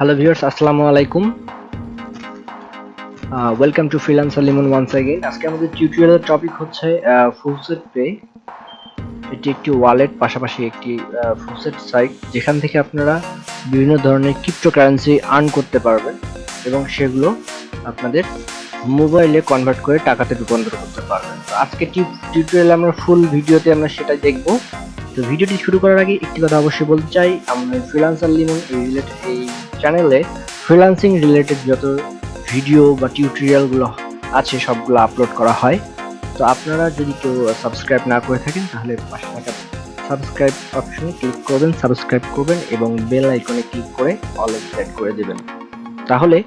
Hello viewers আসসালামু আলাইকুম। Welcome to freelancer Limon once again আজকে আমাদের টিউটোরিয়ালের টপিক হচ্ছে ফুলসেট পে এটি একটি ওয়ালেট পাশাপাশি একটি ফুলসেট সাইট যেখান থেকে আপনারা বিভিন্ন ধরনের ক্রিপ্টোকারেন্সি আর্ন করতে পারবেন এবং সেগুলো আপনাদের মোবাইলে কনভার্ট করে টাকাতে রূপান্তর করতে পারবেন। তো আজকে টিউটোরিয়ালে আমরা ফুল ভিডিওতে আমরা সেটা দেখব। তো ভিডিওটি শুরু করার আগে একটি কথা অবশ্যই বলতে চাই, আমরা ফ্রিল্যান্সার লিমন এই রিলেটেড এই চ্যানেলে ফ্রিল্যান্সিং রিলেটেড যত ভিডিও বা টিউটোরিয়ালগুলো আছে, সবগুলো আপলোড করা হয়। তো আপনারা যদি কেউ সাবস্ক্রাইব না করে থাকেন, তাহলে পাশে থাকা সাবস্ক্রাইব অপশনে ক্লিক করবেন সাবস্ক্রাইব করবেন এবং বেল আইকনে ক্লিক করে অল সেট করে দেবেন। তাহলে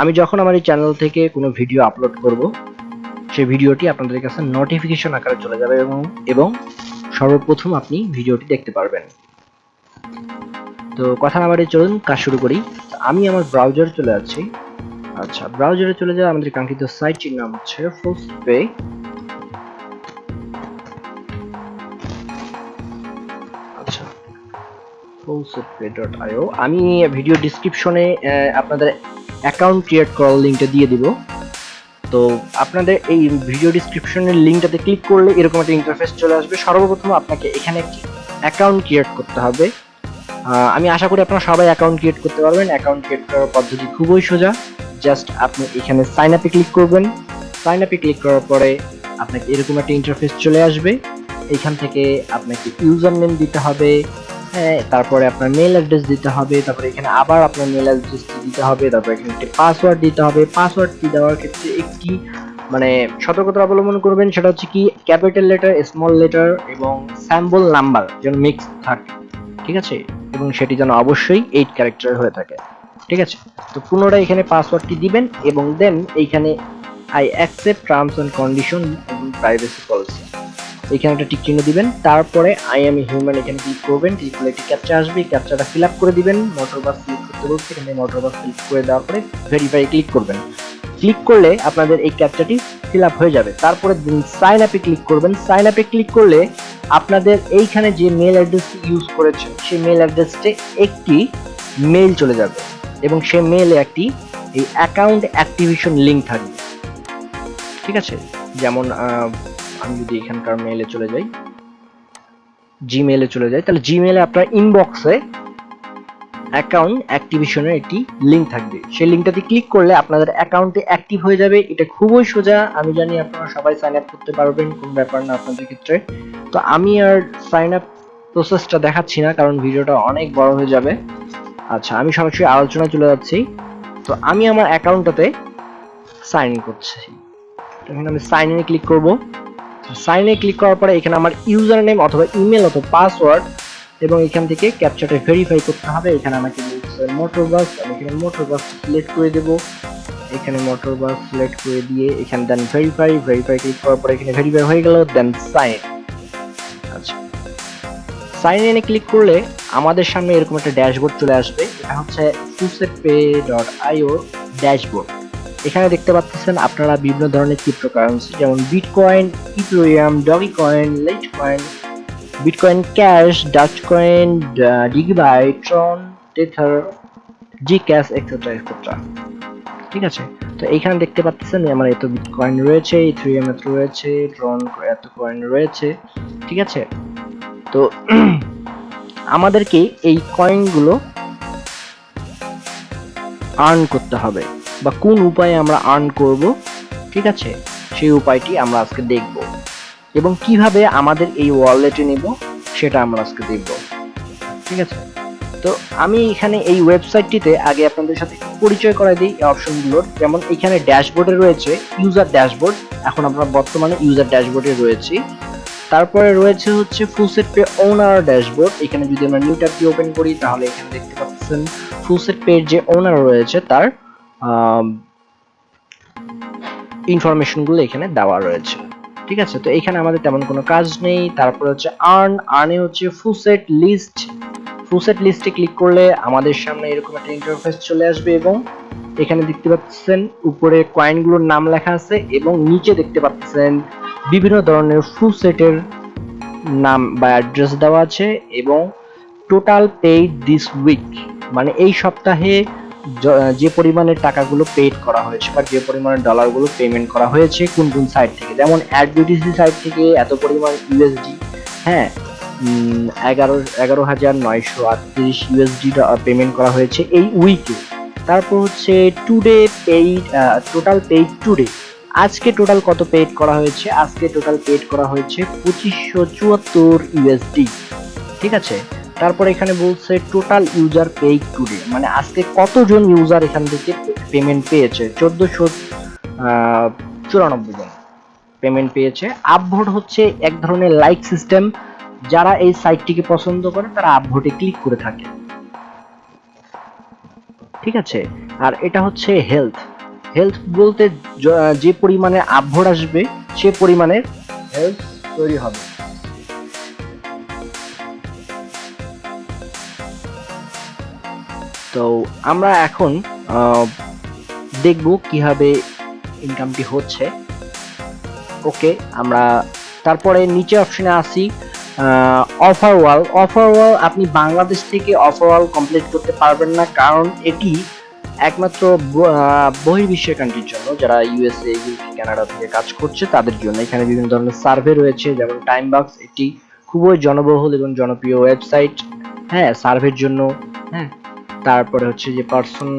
আমি যখন আমার এই চ্যানেল থেকে কোনো ভিডিও আপলোড করব, সেই ভিডিওটি আপনাদের কাছে নোটিফিকেশন আকারে চলে যাবে এবং এবং সর্বপ্রথম আপনি ভিডিওটি দেখতে পারবেন। তো কথা না বাড়িয়ে চলুন, কাজ শুরু করি। আমি আমার ব্রাউজার চলে যাচ্ছি। আচ্ছা ব্রাউজারে চলে যাওয়া আমাদের কাঙ্ক্ষিত সাইটটির নাম হচ্ছে ফুলস্পে আচ্ছা fullspeed.io আমি ভিডিও ডিসক্রিপশনে আপনাদের অ্যাকাউন্ট ক্রিয়েট করার লিঙ্কটা দিয়ে দিব। তো আপনাদের এই ভিডিও ডিসক্রিপশনের লিঙ্কটাতে ক্লিক করলে এরকম একটা ইন্টারফেস চলে আসবে। সর্বপ্রথম আপনাকে এখানে একটি অ্যাকাউন্ট ক্রিয়েট করতে হবে। আমি আশা করি আপনারা সবাই অ্যাকাউন্ট ক্রিয়েট করতে পারবেন। অ্যাকাউন্ট ক্রিয়েট করার পদ্ধতি খুবই সোজা। জাস্ট আপনি এখানে সাইন আপে ক্লিক করবেন। সাইন আপে ক্লিক করার পরে আপনাকে এরকম একটা ইন্টারফেস চলে আসবে। এখান থেকে আপনাকে ইউজার নেম দিতে হবে। হ্যাঁ তারপরে আপনার মেল অ্যাড্রেস দিতে হবে। তারপরে এখানে আবার আপনার মেল অ্যাড্রেস দিতে হবে। তারপরে এখানে একটি পাসওয়ার্ড দিতে হবে। পাসওয়ার্ডটি দেওয়ার ক্ষেত্রে একটি মানে সতর্কতা অবলম্বন করবেন। সেটা হচ্ছে কি ক্যাপিটাল লেটার স্মল লেটার এবং স্যাম্বল নাম্বার যেন মিক্স থাকে। ঠিক আছে? এবং সেটি যেন অবশ্যই এইট ক্যারেক্টার হয়ে থাকে। ঠিক আছে? তো পুনরায় এখানে পাসওয়ার্ডটি দিবেন এবং দেন এইখানে I accept terms and condition এবং প্রাইভেসি পলিসি এখানে একটা টিক চিহ্ন দিবেন। তারপরে আই এম হিউম্যান এখানে ক্লিক করবেন। ক্লিক করলে একটি ক্যাপচা আসবে। ক্যাপচাটা ফিল করে দিবেন। মোটর বাস ক্লিক করতে বলছে। এখানে মোটর বাস ক্লিক করে দেওয়ার পরে ভেরিফাই ক্লিক করবেন। ক্লিক করলে আপনাদের এই ক্যাপচাটি ফিল হয়ে যাবে। তারপরে সাইন আপে ক্লিক করবেন। সাইন আপে ক্লিক করলে আপনাদের এইখানে যে মেল অ্যাড্রেসটি ইউজ করেছেন, সেই মেল অ্যাড্রেসটি একটি মেল চলে যাবে। এবং সে মেলে একটি, এই অ্যাকাউন্ট অ্যাক্টিভেশন লিঙ্ক থাকবে। ঠিক আছে? যেমন আমি যদি এখানকার মেলে চলে যাই জিমেলে চলে যাই, তাহলে জিমেলে আপনার ইনবক্সে অ্যাকাউন্ট অ্যাক্টিভেশনের একটি লিঙ্ক থাকবে। সেই লিঙ্কটাতে ক্লিক করলে আপনাদের অ্যাকাউন্টে অ্যাক্টিভ হয়ে যাবে। এটা খুবই সোজা। আমি জানি আপনারা সবাই সাইন আপ করতে পারবেন, কোন ব্যাপার না আপনাদের ক্ষেত্রে। তো আমি আর সাইন আপ প্রসেসটা দেখাচ্ছি না, কারণ ভিডিওটা অনেক বড় হয়ে যাবে। আচ্ছা আমি সরাসরি আলোচনা চলে যাচ্ছি। তো আমি আমার অ্যাকাউন্টটাতে সাইন ইন করছি। আমি সাইন ইনে ক্লিক করব। সাইন ইনে ক্লিক করার পরে এখানে আমার ইউজার নেম অথবা ইমেল অথবা পাসওয়ার্ড এবং এখান থেকে ক্যাপচারটা ভেরিফাই করতে হবে। এখানে আমাকে মোটর বাস এখানে মোটর বাস সিলেক্ট করে দেব। এখানে মোটর বাস সিলেক্ট করে দিয়ে এখানে দেন ভেরিফাই ভেরিফাই ক্লিক করার পরে এখানে ভেরিফাই হয়ে গেল দেন সাইন আচ্ছা। সাইন ইনে ক্লিক করলে আমাদের সামনে এরকম একটা ড্যাশবোর্ড চলে আসবে। এটা হচ্ছে ফুসেটপে ডট আইও ড্যাশবোর্ড এখানে দেখতে পাচ্ছেন আপনারা বিভিন্ন ধরনের ক্রিপ্টোকারেন্সি যেমন Bitcoin Ethereum Dogecoin Litecoin Bitcoin cash Dash coin DigiByte Tron Tether Zcash etcetera etcetera ঠিক আছে? তো এইখানে দেখতে পাচ্ছেন আমার এত বিটকয়েন রয়েছে ইথেরিয়াম এত রয়েছে ট্রন এত কয়েন রয়েছে, ঠিক আছে? তো আমাদেরকে এই কয়েনগুলো আর্ন করতে হবে। বা কোন উপায়ে আমরা আর্ন করব, ঠিক আছে? সেই উপায়টি আমরা আজকে দেখব। এবং কীভাবে আমাদের এই ওয়ালেটে নেব, সেটা আমরা আজকে দেখব। ঠিক আছে? তো আমি এখানে এই ওয়েবসাইটটিতে আগে আপনাদের সাথে পরিচয় করাই দিই এই অপশনগুলোর যেমন এখানে ড্যাশবোর্ডে রয়েছে ইউজার ড্যাশবোর্ড এখন আমরা বর্তমানে ইউজার ড্যাশবোর্ডে রয়েছি। তারপরে রয়েছে হচ্ছে ফুলসেট পে ওনার ড্যাশবোর্ড এখানে যদি আমরা নিউ ট্যাবটি ওপেন করি, তাহলে এখানে দেখতে পাচ্ছেন ফুলসেট পের যে ওনার রয়েছে, তার ইনফরমেশনগুলো এখানে দেওয়া রয়েছে। ঠিক আছে? তো এখানে আমাদের তেমন কোনো কাজ নেই। তারপরে হচ্ছে আর্ন আর্নে হচ্ছে ফুসেট লিস্ট ফুলসেট লিস্টে ক্লিক করলে আমাদের সামনে এরকম একটা ইন্টারফেস চলে আসবে এবং এখানে দেখতে পাচ্ছেন উপরে কয়েনগুলোর নাম লেখা আছে এবং নিচে দেখতে পাচ্ছেন বিভিন্ন ধরনের ফুল সেটের নাম বা অ্যাড্রেস দেওয়া আছে এবং টোটাল পেইড দিস উইক মানে এই সপ্তাহে য- পরিমাণে টাকাগুলো পেড করা হয়েছে বা যে পরিমাণে ডলারগুলো পেমেন্ট করা হয়েছে কোন কোন সাইট থেকে? যেমন অ্যাড বিউটিসি সাইট থেকে এত পরিমাণ ইউএসডি হ্যাঁ? এগারো এগারো হাজার নয়শো আটত্রিশ ইউএসডি পেমেন্ট করা হয়েছে এই উইকে তারপর হচ্ছে today paid total paid today আজকে টোটাল কত পেড করা হয়েছে? আজকে টোটাল পেড করা হয়েছে পঁচিশশো চুয়াত্তর ইউএসডি ঠিক আছে? তারপর এখানে বলছে টোটাল ইউজার পেইড টুডে মানে আজকে কতজন ইউজার এখান থেকে পেমেন্ট পেয়েছে? চোদ্দশো চুরানব্বই জন পেমেন্ট পেয়েছে। আপভোট হচ্ছে এক ধরনের লাইক সিস্টেম যারা এই সাইটটিকে পছন্দ করে, তারা আপভোটে ক্লিক করে থাকে। ঠিক আছে? আর এটা হচ্ছে হেলথ হেলথ বলতে যে পরিমাণে আপভোট আসবে, সে পরিমাণে হেলথ তৈরি হবে। তো আমরা এখন দেখব কীভাবে ইনকামটি হচ্ছে। ওকে, আমরা তারপরে নিচে অপশনে আসি অফার ওয়াল অফার ওয়াল আপনি বাংলাদেশ থেকে অফার ওয়াল কমপ্লিট করতে পারবেন না, কারণ এটি একমাত্র বহির্বিশ্বের কান্ট্রির জন্য। যারা ইউএসএ ইউকে কানাডা থেকে কাজ করছে, তাদের জন্য এখানে বিভিন্ন ধরনের সার্ভে রয়েছে, যেমন টাইম বক্স এটি খুবই জনবহুল এবং জনপ্রিয় ওয়েবসাইট হ্যাঁ সার্ভের জন্য হ্যাঁ। তারপরে হচ্ছে যে পার্সন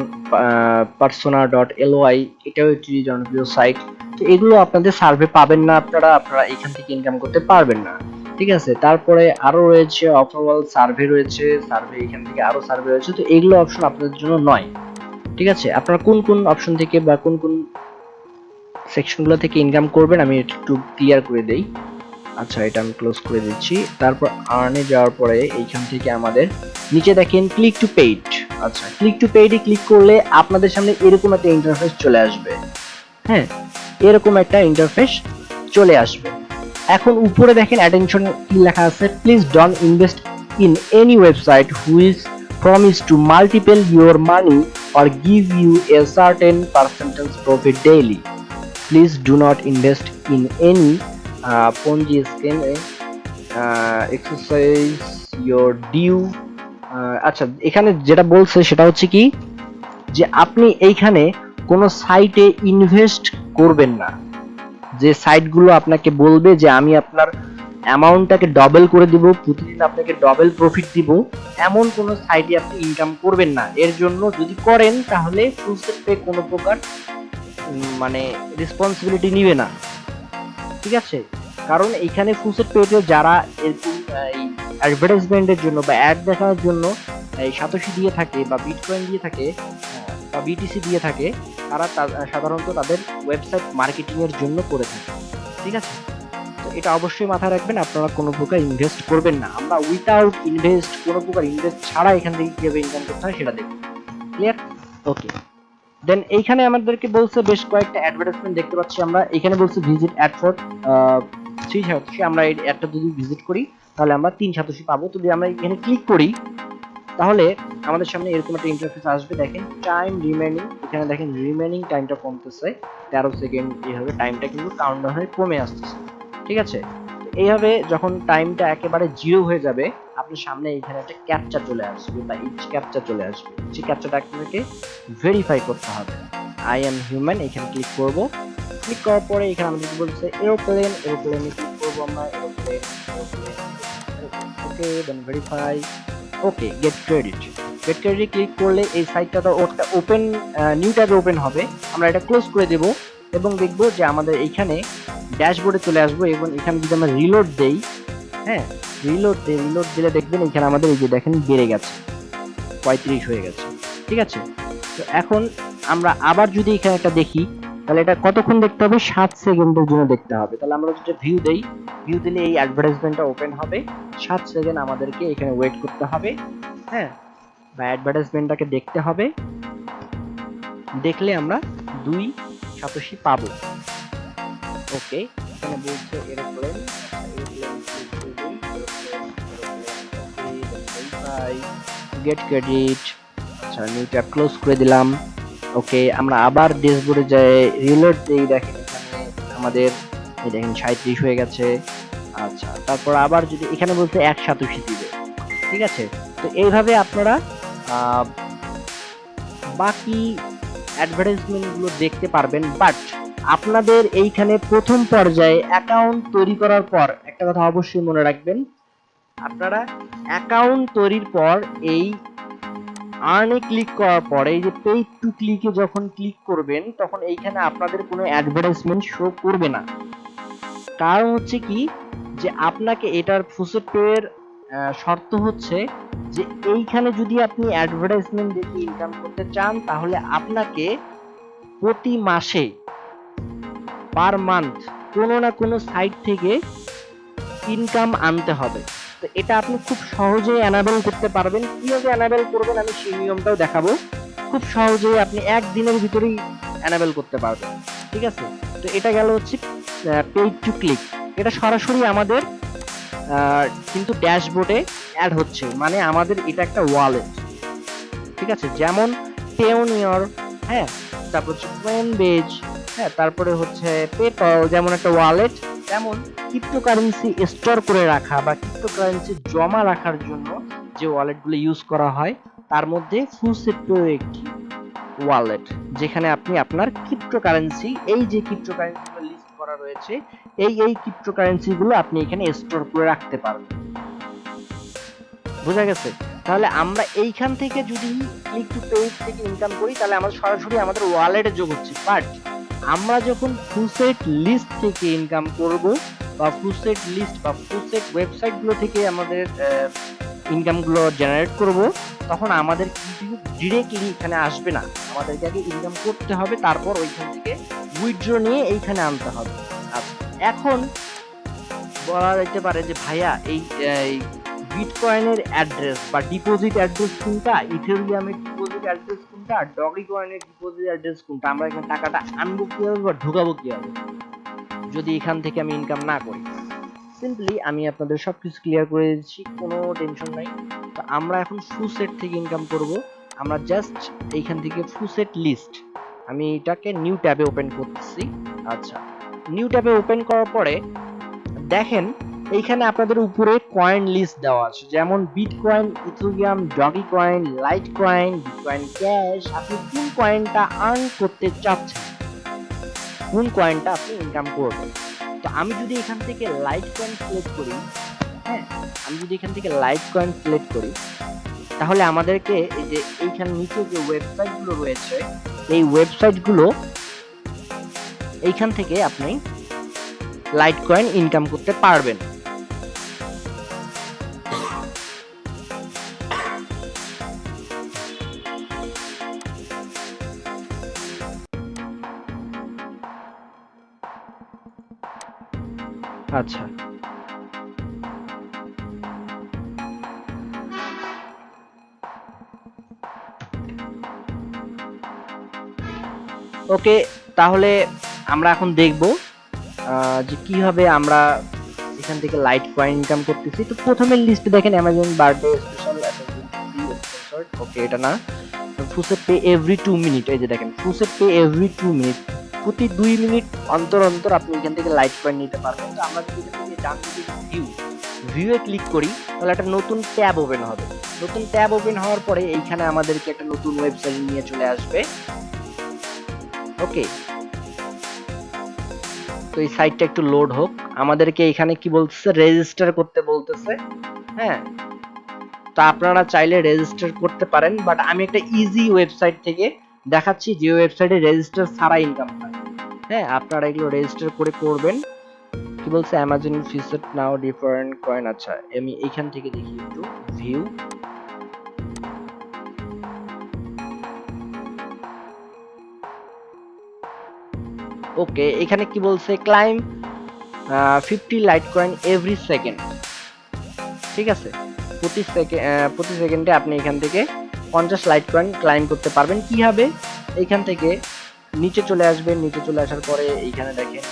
পার্সোনা ডট এলওয়াই এটাও একটি জনপ্রিয় সাইট তো এগুলো আপনাদের সার্ভে পাবেন না আপনারা আপনারা এখান থেকে ইনকাম করতে পারবেন না। ঠিক আছে? তারপরে আরও রয়েছে অফারওয়াল সার্ভে রয়েছে সার্ভে এখান থেকে আরও সার্ভে রয়েছে। তো এগুলো অপশন আপনাদের জন্য নয়। ঠিক আছে? আপনারা কোন কোন অপশন থেকে বা কোন কোন সেকশনগুলো থেকে ইনকাম করবেন আমি একটু ক্লিয়ার করে দেই। আচ্ছা এটা আমি ক্লোজ করে দিচ্ছি। তারপর আর্নে যাওয়ার পরে এইখান থেকে আমাদের, নিচে দেখেন ক্লিক টু পেইড আচ্ছা। ক্লিক টু পেইড ক্লিক করলে আপনাদের সামনে এরকম একটা ইন্টারফেস চলে আসবে। হ্যাঁ এরকম একটা ইন্টারফেস চলে আসবে। এখন উপরে দেখেন অ্যাটেনশন কি লেখা আছে? Please don't invest in any website whose promise to multiple your money or give you a certain percentage profit daily please do not invest in any Ponzi scheme exercise your due আচ্ছা এখানে যেটা বলছে সেটা হচ্ছে কি, যে আপনি এইখানে কোনো সাইটে ইনভেস্ট করবেন না। যে সাইটগুলো আপনাকে বলবে যে আমি আপনার অ্যামাউন্টটাকে ডবল করে দিব, প্রতিদিন আপনাকে ডবল প্রফিট দিব, এমন কোনো সাইটে আপনি ইনকাম করবেন না। এর জন্য যদি করেন, তাহলে ফুলসেট পে কোনো প্রকার মানে রেসপন্সিবিলিটি নিবে না। ঠিক আছে? কারণ এখানে ফুলসেট পেতে যারা অ্যাডভার্টাইজমেন্টের জন্য বা অ্যাড দেখানোর জন্য, এই সাতোশি দিয়ে থাকে বা বিটকয়েন দিয়ে থাকে বা বিটিসি দিয়ে থাকে, তারা সাধারণত তাদের ওয়েবসাইট মার্কেটিংয়ের জন্য করে থাকে। ঠিক আছে? তো এটা অবশ্যই মাথায় রাখবেন, আপনারা কোনো প্রকার ইনভেস্ট করবেন না। আমরা উইথাউট ইনভেস্ট কোনো প্রকার ইনভেস্ট ছাড়া এখান থেকে কীভাবে ইনকাম করতে হয় সেটা দেখব। ক্লিয়ার ওকে দেন এইখানে আমাদেরকে বলছে বেশ কয়েকটা অ্যাডভার্টাইজমেন্ট দেখতে পাচ্ছি আমরা। এখানে বলছে visit ad for three satoshi. আমরা এই অ্যাডটা যদি ভিজিট করি, তাহলে আমরা তিন সাতোশি পাবো। যদি আমরা এখানে ক্লিক করি, তাহলে আমাদের সামনে এরকম একটা ইন্টারফেস আসবে। দেখেন টাইম রিমেনিং এখানে দেখেন রিমেনিং টাইমটা কমতেছে। তেরো সেকেন্ড এইভাবে টাইমটা কিন্তু কাউন্টার হয়ে কমে আসতেছে। ঠিক আছে? এইভাবে যখন টাইমটা একেবারে জিরো হয়ে যাবে আপনার সামনে এখানে একটা ক্যাপচা চলে আসবে বা ইচ ক্যাপচা চলে আসবে। সেই ক্যাপচাটা আপনাকে ভেরিফাই করতে হবে। আই এম হিউম্যান এখানে ক্লিক করব। ক্লিক করার পরে এখানে আমাদের বলছে? এরোপ্লেন এরোপ্লেনে ক্লিক করব আমরা aeroplane okay then verify okay get credit get credit click করলে এই সাইটটা তো ওপেন নিউ ট্যাবে ওপেন হবে। আমরা এটা ক্লোজ করে দেব এবং দেখব যে আমাদের এইখানে ড্যাশবোর্ডে চলে আসব এবং এখানে যদি আমরা রিলোড দেই হ্যাঁ রিলোড দেই রিলোড দিলে দেখবেন এখানে আমাদের এই যে দেখেন বেড়ে গেছে। পঁয়ত্রিশ হয়ে গেছে। ঠিক আছে? তো এখন আমরা আবার যদি এখানে একটা দেখি, তাহলে এটা কতক্ষণ দেখতে হবে? সাত সেকেন্ডের জন্য দেখতে হবে। তাহলে আমরা যদি ভিউ দেই ভিউ দিলে এই অ্যাডভার্টাইজমেন্টটা ওপেন হবে। সাত সেকেন্ড আমাদেরকে এখানে ওয়েট করতে হবে। হ্যাঁ? বা অ্যাডভার্টাইজমেন্টটাকে দেখতে হবে। দেখলে আমরা দুই সাতোশি পাবো। ওকে এখানে বলছে এরোপ্লেন গেট ক্রেডিট আচ্ছা নিউ ট্যাব ক্লোজ করে দিলাম। ওকে আমরা আবার ড্যাশবোর্ডে যাই। রিলোড দেই, দেখেন এখানে আমাদের, এই দেখেন সাঁত্রিশ হয়ে গেছে। আচ্ছা তারপর আবার যদি এখানে বলতে এক সাতোশি দিবে। ঠিক আছে? তো এইভাবে আপনারা বাকি অ্যাডভার্টাইজমেন্টগুলো দেখতে পারবেন। বাট আপনাদের এইখানে প্রথম পর্যায়ে অ্যাকাউন্ট তৈরি করার পর একটা কথা অবশ্যই মনে রাখবেন। আপনারা অ্যাকাউন্ট তৈরির পর এই আর্নে ক্লিক করার পরে এই যে পেইড টু ক্লিকে যখন ক্লিক করবেন, তখন এইখানে আপনাদের কোনো অ্যাডভার্টাইজমেন্ট শো করবে না। কারণ হচ্ছে কি? যে আপনাকে এটার ফুসেট পেয়ের শর্ত হচ্ছে যে এইখানে যদি আপনি অ্যাডভার্টাইজমেন্ট দেখে ইনকাম করতে চান, তাহলে আপনাকে প্রতি মাসে পার মান্থ কোনো না কোনো সাইট থেকে ইনকাম আনতে হবে। তো এটা আপনি খুব সহজেই অ্যানাবেল করতে পারবেন। কীভাবে অ্যানাবেল করবেন আমি সেই নিয়মটাও দেখাবো। খুব সহজেই আপনি একদিনের ভিতরেই অ্যানাবেল করতে পারবেন। ঠিক আছে? তো এটা গেল হচ্ছে পেইড টু ক্লিক এটা সরাসরি আমাদের কিন্তু ড্যাশবোর্ডে অ্যাড হচ্ছে। মানে আমাদের এটা একটা ওয়ালেট ঠিক আছে? যেমন পেওনিয়র হ্যাঁ? তারপর হচ্ছে কোয়েনবেজ হ্যাঁ তারপরে হচ্ছে পেপাল যেমন একটা ওয়ালেট তেমন ক্রিপ্টোকারেন্সি স্টোর করে রাখা বা ক্রিপ্টোকারেন্সি জমা রাখার জন্য যে ওয়ালেটগুলো ইউজ করা হয়, তার মধ্যে ফুসেপ্টো একটি ওয়ালেট যেখানে আপনি আপনার ক্রিপ্টোকারেন্সি এই যে ক্রিপ্টোকারেন্সিগুলো লিস্ট করা রয়েছে, এই এই ক্রিপ্টোকারেন্সিগুলো আপনি এখানে স্টোর করে রাখতে পারবেন। বোঝা গেছে? তাহলে আমরা এইখান থেকে যদি ক্লিক টু পেজ থেকে ইনকাম করি, তাহলে আমাদের সরাসরি আমাদের ওয়ালেটে যোগ হচ্ছে। বাট আমরা যখন ফুসেট লিস্ট থেকে ইনকাম করব, বা ফুসেট লিস্ট বা ফুসেট ওয়েবসাইটগুলো থেকে আমাদের ইনকামগুলো জেনারেট করব, তখন আমাদের কিন্তু ডিরেক্টলি এখানে আসবে না। আমাদেরকে আগে ইনকাম করতে হবে, তারপর ওইখান থেকে উইথড্র নিয়ে এইখানে আনতে হবে। এখন বলা যেতে পারে যে ভাইয়া এই বিটকয়েনের অ্যাড্রেস বা ডিপোজিট অ্যাড্রেস কোনটা? ইথেরিয়ামের ডিপোজিট অ্যাড্রেস কোনটা? ডগি কয়েনের ডিপোজিট অ্যাড্রেস কোনটা? আমরা এখানে টাকাটা আনব কীভাবে বা ঢোকাবো কীভাবে? যদি এখান থেকে আমি ইনকাম না করি। সিম্পলি আমি আপনাদের সবকিছু ক্লিয়ার করে দিচ্ছি, কোনো টেনশন নাই। তো আমরা এখন ফুসেট থেকে ইনকাম করব। আমরা জাস্ট এইখান থেকে ফুসেট লিস্ট আমি এটাকে নিউ ট্যাবে ওপেন করতেছি। আচ্ছা। নিউ ট্যাবে ওপেন করার পরে দেখেন এইখানে আপনাদের উপরে কয়েন লিস্ট দেওয়া আছে। যেমন bitcoin Ethereum dogecoin litecoin bitcoin cash আপনি কোন কয়েনটা আর্ন করতে চাচ্ছেন, কোন কয়েনটা আপনি ইনকাম করবেন। তো আমি যদি এখান থেকে লাইট কয়েন সিলেক্ট করি হ্যাঁ আমি যদি এখান থেকে লাইট কয়েন সিলেক্ট করি, তাহলে আমাদেরকে এই যে এইখানে নিচে যে ওয়েবসাইটগুলো রয়েছে, এই ওয়েবসাইটগুলো এইখান থেকে আপনি লাইট কয়েন ইনকাম করতে পারবেন। আচ্ছা। ওকে, তাহলে আমরা এখন দেখব যে কীভাবে আমরা এখান থেকে লাইট কয়েন ইনকাম করতেছি। তো প্রথমে লিস্ট দেখেন অ্যামাজন বার্থডে স্পেশাল ওকে, এটা না। FaucetPay every two minute এই যে দেখেন FaucetPay every two minute প্রতি দুই মিনিট অন্তর অন্তর আপনি এখান থেকে লাইট কয়েন নিতে পারবেন। তো আমরা যদি ডান দিকে ভিউ ভিউয়ে ক্লিক করি, তাহলে একটা নতুন ট্যাব ওপেন হবে। নতুন ট্যাব ওপেন হওয়ার পরে এইখানে আমাদেরকে একটা নতুন ওয়েবসাইট নিয়ে চলে আসবে। ওকে তো এই সাইটটা একটু লোড হোক। আমাদেরকে এখানে কি বলতেছে? রেজিস্টার করতে বলতেছে। হ্যাঁ। তো আপনারা চাইলে রেজিস্টার করতে পারেন বাট আমি একটা ইজি ওয়েবসাইট থেকে দেখাচ্ছি যে ওয়েবসাইটে রেজিস্টার ছাড়া ইনকাম হয়। হ্যাঁ আপনারা এগুলো রেজিস্টার করে করবেন। কি বলছে? Amazon feature now different coin আচ্ছা আমি এখান থেকে দেখি একটু। ভিউ ওকে এখানে কি বলছে? Claim fifty litecoin every second ঠিক আছে? প্রতি সেকেন্ড প্রতি সেকেন্ডে আপনি এখান থেকে পঞ্চাশ লাইট কয়েন ক্লাইম করতে পারবেন। কীভাবে এইখান থেকে নিচে চলে আসবেন। নিচে চলে আসার পরে এইখানে দেখেন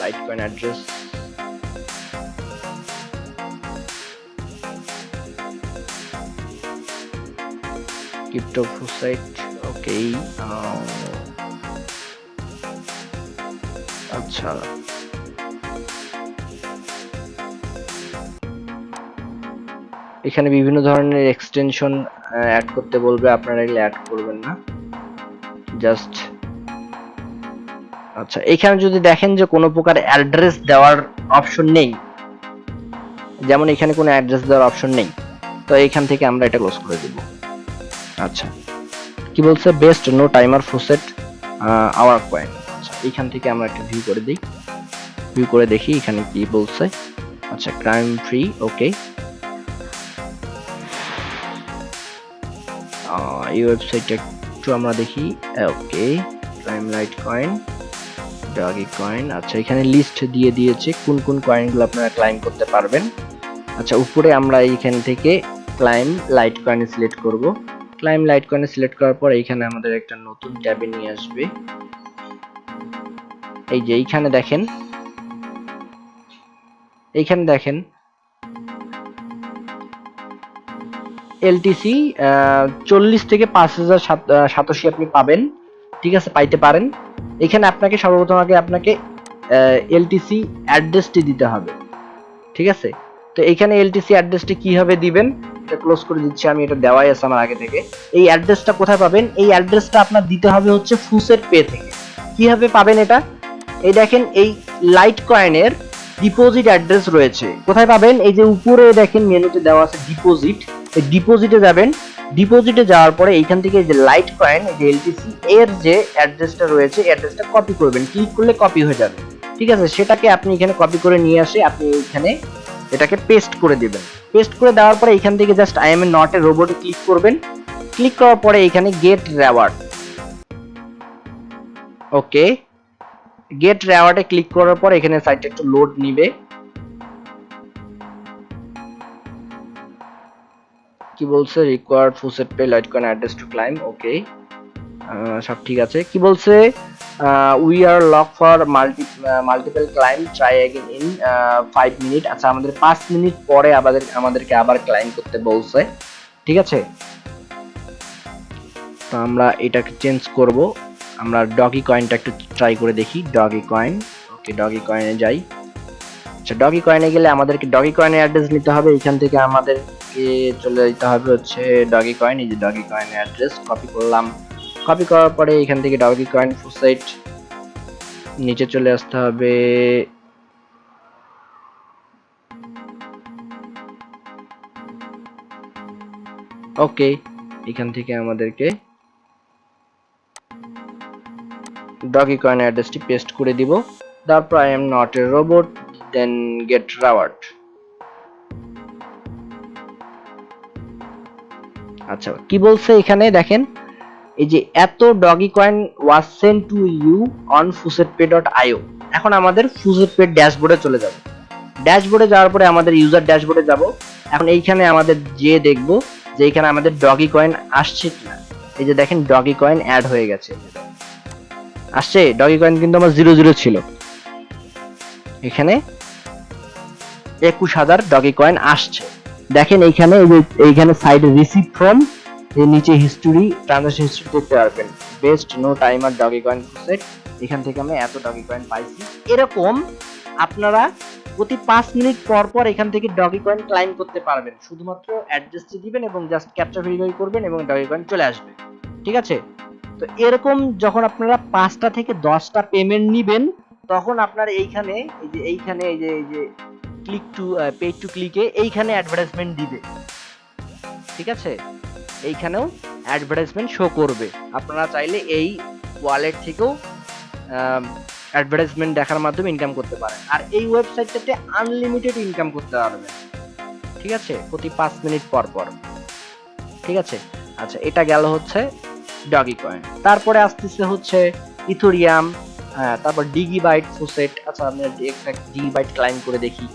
light coin address site okay আচ্ছা। এখানে বিভিন্ন ধরনের এক্সটেনশন অ্যাড করতে বলবে, আপনারা এগুলো অ্যাড করবেন না। জাস্ট আচ্ছা এখানে যদি দেখেন যে কোনো প্রকার অ্যাড্রেস দেওয়ার অপশন নেই, যেমন এখানে কোনো অ্যাড্রেস দেওয়ার অপশন নেই, তো এখান থেকে আমরা এটা ক্লোজ করে দেব। আচ্ছা কি বলছে? Best no timer faucet hour coin আচ্ছা এখান থেকে আমরা একটা ভিউ করে দিই। ভিউ করে দেখি এখানে কি বলছে। আচ্ছা ক্রাইম ফ্রি ওকে এই ওয়েবসাইটটা একটু আমরা দেখি। Okay light coin doggy coin আচ্ছা এখানে লিস্ট দিয়ে দিয়েছে কোন কোন কয়েনগুলো আপনারা ক্লাইম করতে পারবেন। আচ্ছা উপরে আমরা এইখান থেকে ক্লাইম লাইট কয়েন সিলেক্ট করব। ক্লাইম লাইট কয়েন সিলেক্ট করার পর এইখানে আমাদের একটা নতুন ট্যাবে নিয়ে আসবে। এই যে, এইখানে দেখেন। এইখানে দেখেন এলটিসি চল্লিশ থেকে পাঁচ হাজার সাতাশি আপনি পাবেন। ঠিক আছে, পাইতে পারেন। এখানে আপনাকে সর্বপ্রথম আগে আপনাকে এলটিসি অ্যাড্রেসটি দিতে হবে। ঠিক আছে? তো এখানে এলটিসি অ্যাড্রেসটি কীভাবে দিবেন? এটা ক্লোজ করে দিচ্ছি আমি, এটা দেওয়াই আছে আমার আগে থেকে। এই অ্যাড্রেসটা কোথায় পাবেন? এই অ্যাড্রেসটা আপনার দিতে হবে হচ্ছে ফুসের পে থেকে। কীভাবে পাবেন এটা? এই দেখেন, এই লাইট কয়েনের ডিপোজিট অ্যাড্রেস রয়েছে। কোথায় পাবেন? এই যে উপরে দেখেন, মেনুতে দেওয়া আছে ডিপোজিট ডিপোজিটে যাবেন। ডিপোজিটে যাওয়ার পরে এইখান থেকে যে লাইট কয়েন যে এলটিসি এর যে অ্যাড্রেসটা রয়েছে অ্যাড্রেসটা কপি করবেন। ক্লিক করলে কপি হয়ে যাবে। ঠিক আছে? সেটাকে আপনি এখানে কপি করে নিয়ে আসে, আপনি এখানে এটাকে পেস্ট করে দেবেন। পেস্ট করে দেওয়ার পরে এখান থেকে just I am a not a রোবটে click করবেন। ক্লিক করার পরে এখানে গেট রেওয়ার্ড ওকে গেট রেওয়ার্ডে ক্লিক করার পর এখানে সাইটটা একটু লোড নিবে। কি বলছে? Required FaucetPay litecoin address to claim okay সব ঠিক আছে। কি বলছে? We are lock for multi multiple claim try again in five minute আচ্ছা আমাদের পাঁচ মিনিট পরে আমাদের, আমাদেরকে আবার ক্লাইম করতে বলছে। ঠিক আছে? তো আমরা এটাকে চেঞ্জ করব। আমরা ডগি কয়েনটা একটু ট্রাই করে দেখি। ডগি কয়েন ওকে ডগি কয়েনে যাই। আচ্ছা ডগি কয়েনে গেলে আমাদেরকে ডগি কয়েনের অ্যাড্রেস নিতে হবে। এখান থেকে আমাদেরকে চলে যেতে হবে হচ্ছে ডগি কয়েন এই যে ডগি কয়েনের অ্যাড্রেস কপি করলাম। কপি করার পরে এখান থেকে ডগি কয়েন ফুসাইট নিচে চলে আসতে হবে। ওকে এখান থেকে আমাদেরকে ডগি কয়েন অ্যাড্রেসটি পেস্ট করে দিব। তারপর I am not a robot then get reward আচ্ছা কি বলছে এখানে দেখেন? এই যে, এত dogecoin was sent to you on FaucetPay dot io এখন আমাদের ফুসেটপে ড্যাশবোর্ডে চলে যাব। ড্যাশবোর্ডে যাওয়ার পরে আমাদের ইউজার ড্যাশবোর্ডে যাব। এখন এইখানে আমাদের যে দেখব যে এখানে আমাদের ডগি কয়েন আসছে কিনা। এই যে দেখেন ডগি কয়েন অ্যাড হয়ে গেছে। আসছে? ডগি কয়েন কিন্তু আমার জিরো জিরো ছিল। এখানে একুশ হাজার ডগি কয়েন আসছে। দেখেন এইখানে এইখানে সাইডে রিসিভ ফ্রম এর নিচে হিস্টোরি ট্রানজাকশন হিস্ট্রি দেখতে পারবেন। Best no timer dogecoin set এখান থেকে আমি এত ডগি কয়েন পাইছি। এরকম আপনারা প্রতি পাঁচ মিনিট পর পর এখান থেকে ডগি কয়েন ক্লাইম করতে পারবেন। শুধুমাত্র অ্যাড্রেসটি দিবেন এবং জাস্ট ক্যাপচা ভেরিফাই করবেন এবং ডগি কয়েন চলে আসবে। ঠিক আছে? তো এরকম যখন আপনারা পাঁচটা থেকে দশটা পেমেন্ট নিবেন তখন আপনার এইখানে, এই যে এইখানে, এই যে এই যে ক্লিক টু পেজ টু ক্লিকে এইখানে অ্যাডভার্টাইজমেন্ট দিবে। ঠিক আছে? এইখানেও অ্যাডভার্টাইজমেন্ট শো করবে। আপনারা চাইলে এই ওয়ালেট থেকেও অ্যাডভার্টাইজমেন্ট দেখার মাধ্যমে ইনকাম করতে পারেন। আর এই ওয়েবসাইটটাতে আনলিমিটেড ইনকাম করতে পারবেন। ঠিক আছে? প্রতি পাঁচ মিনিট পর পর। ঠিক আছে? আচ্ছা এটা গেল হচ্ছে ডগি কয়েন তারপরে আসতেছে হচ্ছে ইথোরিয়াম হ্যাঁ তারপর ডিগি বাইট ফুসেট আচ্ছা আমি একটা ডিগি বাইট ক্লাইম করে দেখি।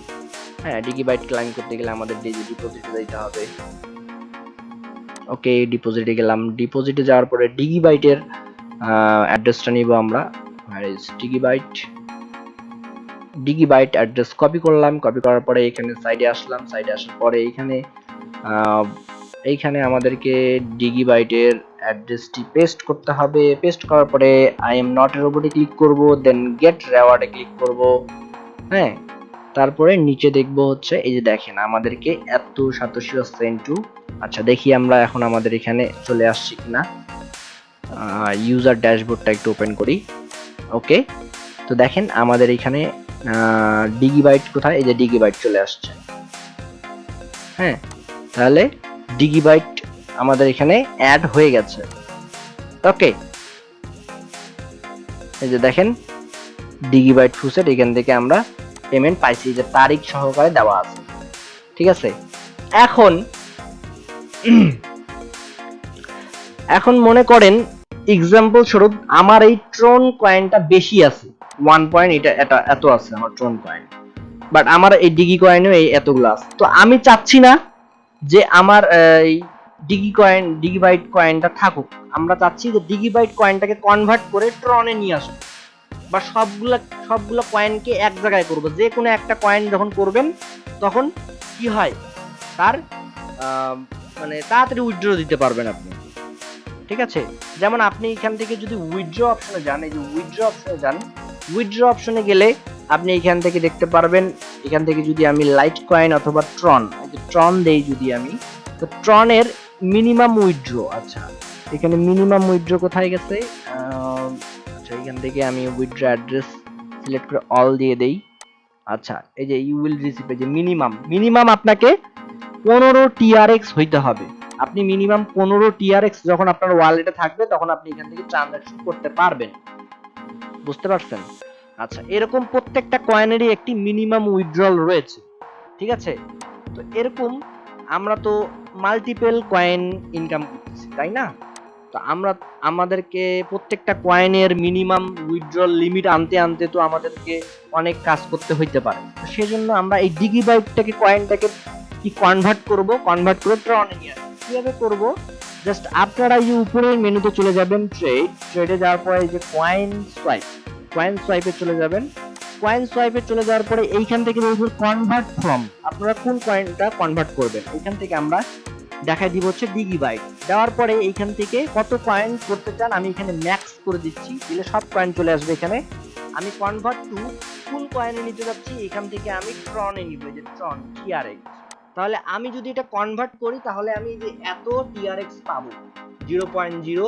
হ্যাঁ ডিগি বাইট ক্লাইম করতে গেলে আমাদের ডিপোজিটে দিতে হবে। ওকে ডিপোজিটে গেলাম। ডিপোজিটে যাওয়ার পরে ডিগি বাইটের অ্যাড্রেসটা নিব আমরা। ডিগি বাইট ডিগি বাইট অ্যাড্রেস কপি করলাম। কপি করার পরে এখানে সাইডে আসলাম। সাইডে আসার পরে এইখানে এইখানে আমাদেরকে ডিগি বাইটের অ্যাড্রেসটি পেস্ট করতে হবে। পেস্ট করার পরে আই এম নট এর ক্লিক করব দেন গেট রেওয়ার্ডে ক্লিক করব। হ্যাঁ? তারপরে নিচে দেখব হচ্ছে, এই যে দেখেন, আমাদেরকে এত সাতশো সেন্টু আচ্ছা দেখি আমরা এখন আমাদের এখানে চলে আসছি কিনা। ইউজার ড্যাশবোর্ডটা একটু ওপেন করি। ওকে তো দেখেন আমাদের এখানে ডিগিবাইট কোথায়? এই যে ডিগিবাইট চলে আসছে। হ্যাঁ? তাহলে ডিগিবাইট আমাদের এখানে অ্যাড হয়ে গেছে। ওকে এই যে দেখেন ডিগিবাইট ফুসেট এখান থেকে আমরা পেমেন্ট পাইছি, যে তারিখ সহকারে দেওয়া আছে। ঠিক আছে? এখন এখন মনে করেন এক্সাম্পল স্বরূপ আমার এই ট্রন কয়েনটা বেশি আছে। ওয়ান পয়েন্ট এটা এটা এত আছে আমার ট্রন কয়েন বাট আমার এই ডিগি কয়েনও এই এতগুলো আছে। তো আমি চাচ্ছি না যে আমার এই ডিগি কয়েন ডিগি বাইট কয়েনটা থাকুক। আমরা চাচ্ছি যে ডিগি বাইট কয়েনটাকে কনভার্ট করে ট্রনে নিয়ে আসব বা সবগুলা, সবগুলো কয়েনকে এক জায়গায় করব। যে কোনো একটা কয়েন যখন করবেন, তখন কি হয়? তার মানে তাড়াতাড়ি উইথড্র দিতে পারবেন আপনি। ঠিক আছে? যেমন আপনি এখান থেকে যদি উইথড্র অপশনে যান, এই যে উইথড্র অপশনে যান উইথড্র অপশনে গেলে আপনি এখান থেকে দেখতে পারবেন, এখান থেকে যদি আমি লাইট কয়েন অথবা ট্রন ট্রন দেই যদি আমি, তো ট্রনের মিনিমাম উইথড্র আচ্ছা। এখানে মিনিমাম উইথড্র কোথায় গেছে? আচ্ছা এখান থেকে আমি উইথড্র অ্যাড্রেস সিলেক্ট করে অল দিয়ে দেই। আচ্ছা এই যে ইউ উইল রিসিভ যে মিনিমাম মিনিমাম আপনাকে পনেরো টিআরএক্স হইতে হবে। আপনি মিনিমাম পনেরো টিআরএক্স যখন আপনার ওয়ালেটে থাকবে, তখন আপনি এখান থেকে ট্রানজাকশন করতে পারবেন। বুঝতে পারছেন? আচ্ছা এরকম প্রত্যেকটা কয়েনেরই একটি মিনিমাম উইথড্রল রয়েছে। ঠিক আছে? তো এরকম আমরা তো মাল্টিপল কয়েন ইনকাম করতেছি, তাই না? তো আমরা, আমাদেরকে প্রত্যেকটা কয়েনের মিনিমাম উইথড্রল লিমিট আনতে আনতে তো আমাদেরকে অনেক কাজ করতে হইতে পারে। সেজন্য আমরা এই ডিগি বাইটটাকে কয়েনটাকে কি কনভার্ট করব? কনভার্ট করে ট্রনে নিয়ে আসব। কীভাবে করব? জাস্ট আপনারা এই উপরের মেনুতে চলে যাবেন ট্রেড ট্রেডে যাওয়ার পরে যে কয়েন সোয়াইপ কয়েন সোয়াইপে চলে যাবেন। কয়েন সোয়াইপে চলে যাওয়ার পরে এইখান থেকে দেখবেন কনভার্ট ফ্রম আপনারা কোন কয়েনটা কনভার্ট করবেন? এইখান থেকে আমরা দেখাই দিব হচ্ছে ডিগি বাইট দেওয়ার পরে এইখান থেকে কত কয়েন করতে চান, আমি এখানে ম্যাক্স করে দিচ্ছি। দিলে সব কয়েন চলে আসবে এখানে। আমি কনভার্ট টু কোন কয়েনে নিতে যাচ্ছি। এখান থেকে আমি ট্রনে নিব যে ট্রন টিআরএক্স তাহলে আমি যদি এটা কনভার্ট করি, তাহলে আমি যে এত টিআরএক্স পাবো zero point zero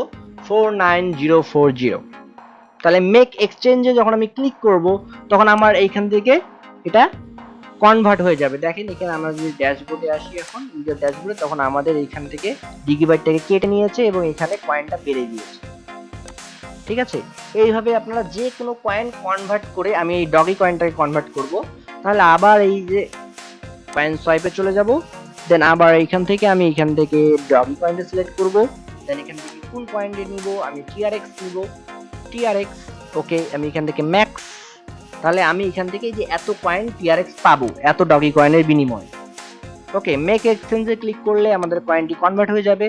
four nine zero four zero তাহলে মেক এক্সচেঞ্জে যখন আমি ক্লিক করব, তখন আমার এইখান থেকে এটা কনভার্ট হয়ে যাবে। দেখেন, এখানে আমরা যদি ড্যাশবোর্ডে আসি এখন ইউজার ড্যাশবোর্ডে তখন আমাদের এইখান থেকে ডিগিবাইটটাকে কেটে নিয়েছে এবং এখানে কয়েনটা বেড়ে দিয়েছে ঠিক আছে? এইভাবে আপনারা যে কোনো কয়েন কনভার্ট করে আমি এই ডগি কয়েনটাকে কনভার্ট করব। তাহলে আবার এই যে কয়েন সোয়াইপে চলে যাব। দেন আবার এইখান থেকে আমি এখান থেকে ডগি কয়েনটা সিলেক্ট করব। দেন এখান থেকে কোন পয়েন্টে নিব, আমি টিআরএক্স নিব। টিআরএক্স ওকে আমি এখান থেকে ম্যাক্স তাহলে আমি এখান থেকে যে এত কয়েন টিআরএক্স পাবো, এত ডগি কয়েনের বিনিময়ে। ওকে মেক এক্সচেঞ্জে ক্লিক করলে আমাদের কয়েনটি কনভার্ট হয়ে যাবে।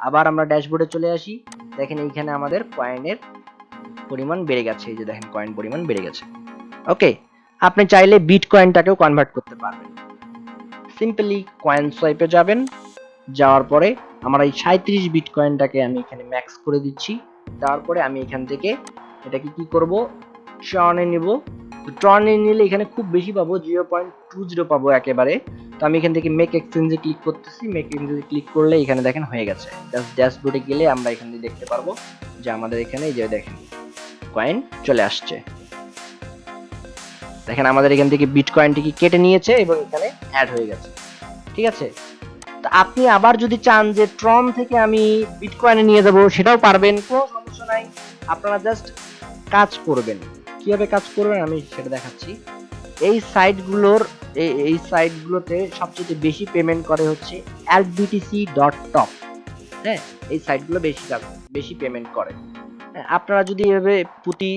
আবার আমরা ড্যাশবোর্ডে চলে আসি, দেখেন এইখানে আমাদের কয়েনের পরিমাণ বেড়ে গেছে, এই যে দেখেন কয়েন পরিমাণ বেড়ে গেছে। ওকে আপনি চাইলে বিট কয়েনটাকেও কনভার্ট করতে পারবেন। সিম্পলি কয়েন সোয়াইপে যাবেন, যাওয়ার পরে আমার এই সাঁত্রিশ বিট কয়েনটাকে আমি এখানে ম্যাক্স করে দিচ্ছি। দেওয়ার পরে আমি এখান থেকে এটাকে কি করব? ট্রনে নিব। তো ট্রনে নিলে এখানে খুব বেশি পাবো জিরো পয়েন্ট টু জিরো পাবো একেবারে। তো আমি এখান থেকে মেক এক্সচেঞ্জে ক্লিক করতেছি। মেক এক্সচেঞ্জে ক্লিক করলে এখানে দেখেন হয়ে গেছে। জাস্ট ড্যাশবোর্ডে গেলে আমরা এখান থেকে দেখতে পারব যে আমাদের এখানে যে দেখেন কয়েন চলে আসছে। দেখেন আমাদের এখান থেকে বিট কয়েনটিকে কেটে নিয়েছে এবং এখানে অ্যাড হয়ে গেছে। ঠিক আছে? আপনি আবার যদি চান যে ট্রন থেকে আমি বিটকয়েনে নিয়ে যাব সেটাও পারবেন কোনো সমস্যা নাই। আপনারা জাস্ট কাজ করবেন। কীভাবে কাজ করবেন আমি সেটা দেখাচ্ছি। এই সাইটগুলোর এই সাইটগুলোতে সবচেয়ে বেশি পেমেন্ট করে হচ্ছে এলবিটিসি ডট টপ হ্যাঁ এই সাইটগুলো বেশি বেশি পেমেন্ট করে। হ্যাঁ, আপনারা যদি এভাবে প্রতি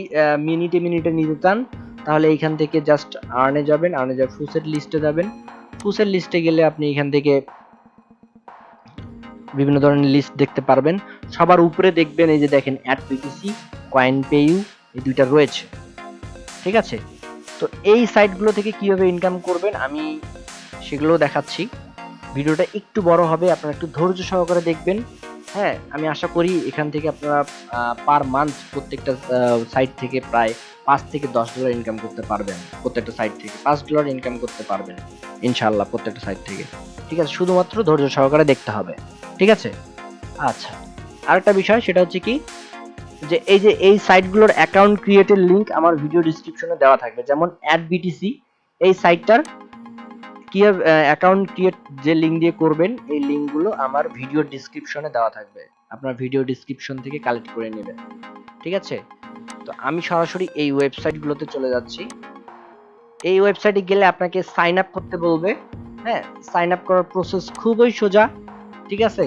মিনিটে মিনিটে নিতে চান তাহলে এইখান থেকে জাস্ট আর্নে যাবেন আর্নে যাবে ফুসের লিস্টে যাবেন। ফুসের লিস্টে গেলে আপনি এখান থেকে বিভিন্ন ধরনের লিস্ট দেখতে পারবেন। সবার উপরে দেখবেন এই যে দেখেন অ্যাড পিটিসি কয়েন পেইউ এই দুইটা রয়েছে। ঠিক আছে? তো এই সাইটগুলো থেকে কীভাবে ইনকাম করবেন আমি সেগুলো দেখাচ্ছি। ভিডিওটা একটু বড় হবে, আপনারা একটু ধৈর্য সহকারে দেখবেন। হ্যাঁ আমি আশা করি এখান থেকে আপনারা পার মান্থ প্রত্যেকটা সাইট থেকে প্রায় পাঁচ থেকে দশ ডলার ইনকাম করতে পারবেন। প্রত্যেকটা সাইট থেকে পাঁচ ডলার ইনকাম করতে পারবেন ইনশাল্লাহ প্রত্যেকটা সাইট থেকে। ঠিক আছে? শুধুমাত্র ধৈর্য সহকারে দেখতে হবে। ঠিক আছে? আচ্ছা আরেকটা বিষয় সেটা হচ্ছে কি? যে এই যে এই সাইটগুলোর অ্যাকাউন্ট ক্রিয়েটের লিংক আমার ভিডিও ডিসক্রিপশনে দেওয়া থাকবে। যেমন অ্যাড বিটিসি এই সাইটটার কি অ্যাকাউন্ট ক্রিয়েট যে লিংক দিয়ে করবেন, এই লিংকগুলো আমার ভিডিও ডিসক্রিপশনে দেওয়া থাকবে। আপনার ভিডিও ডিসক্রিপশন থেকে কালেক্ট করে নেবেন। ঠিক আছে? তো আমি সরাসরি এই ওয়েবসাইটগুলোতে চলে যাচ্ছি। এই ওয়েবসাইটে গেলে আপনাকে সাইন আপ করতে বলবে। হ্যাঁ সাইন আপ করার প্রসেস খুবই সোজা। ঠিক আছে?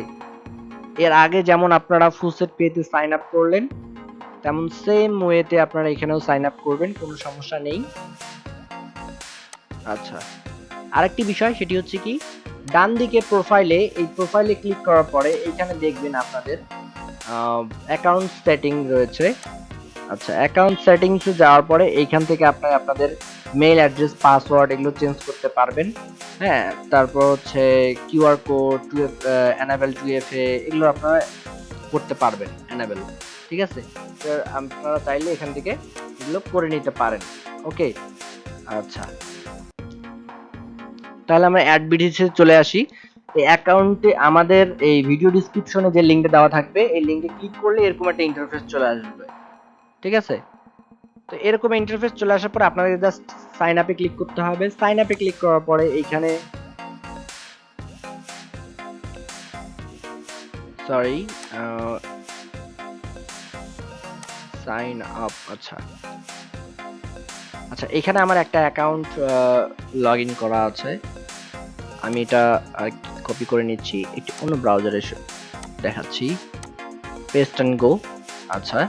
এর আগে যেমন আপনারা ফুলসেট পেতে সাইন আপ করলেন, তেমন সেম ওয়েতে আপনারা এখানেও সাইন আপ করবেন, কোনো সমস্যা নেই। আচ্ছা আরেকটি বিষয় সেটি হচ্ছে কি, ডান দিকে প্রোফাইলে এই প্রোফাইলে ক্লিক করার পরে এখানে দেখবেন আপনাদের অ্যাকাউন্ট সেটিং রয়েছে। আচ্ছা অ্যাকাউন্ট সেটিংসে যাওয়ার পরে এইখান থেকে আপনারা আপনাদের মেইল অ্যাড্রেস পাসওয়ার্ড এগুলো চেঞ্জ করতে পারবেন। হ্যাঁ তারপর হচ্ছে QR code two F enable two F এগুলো আপনারা করতে পারবেন অ্যানাবেল ঠিক আছে? আপনারা চাইলে এখান থেকে এগুলো করে নিতে পারেন। ওকে আচ্ছা। তাহলে আমরা অ্যাড বিডিসে চলে আসি। এই অ্যাকাউন্টে আমাদের এই ভিডিও ডিসক্রিপশনে যে লিঙ্কটা দেওয়া থাকবে, এই লিঙ্কে ক্লিক করলে এরকম একটা ইন্টারফেস চলে আসবে। ঠিক আছে? তো এরকম ইন্টারফেস চলে আসার পর আপনাদের জাস্ট সাইন আপে ক্লিক করতে হবে। সাইন আপে ক্লিক করার পরে এইখানে সরি সাইন আপ আচ্ছা। আচ্ছা এখানে আমার একটা অ্যাকাউন্ট লগ করা আছে। আমি এটা কপি করে নিচ্ছি। একটি অন্য ব্রাউজারে দেখাচ্ছি। পেস্ট অ্যান্ড গো আচ্ছা।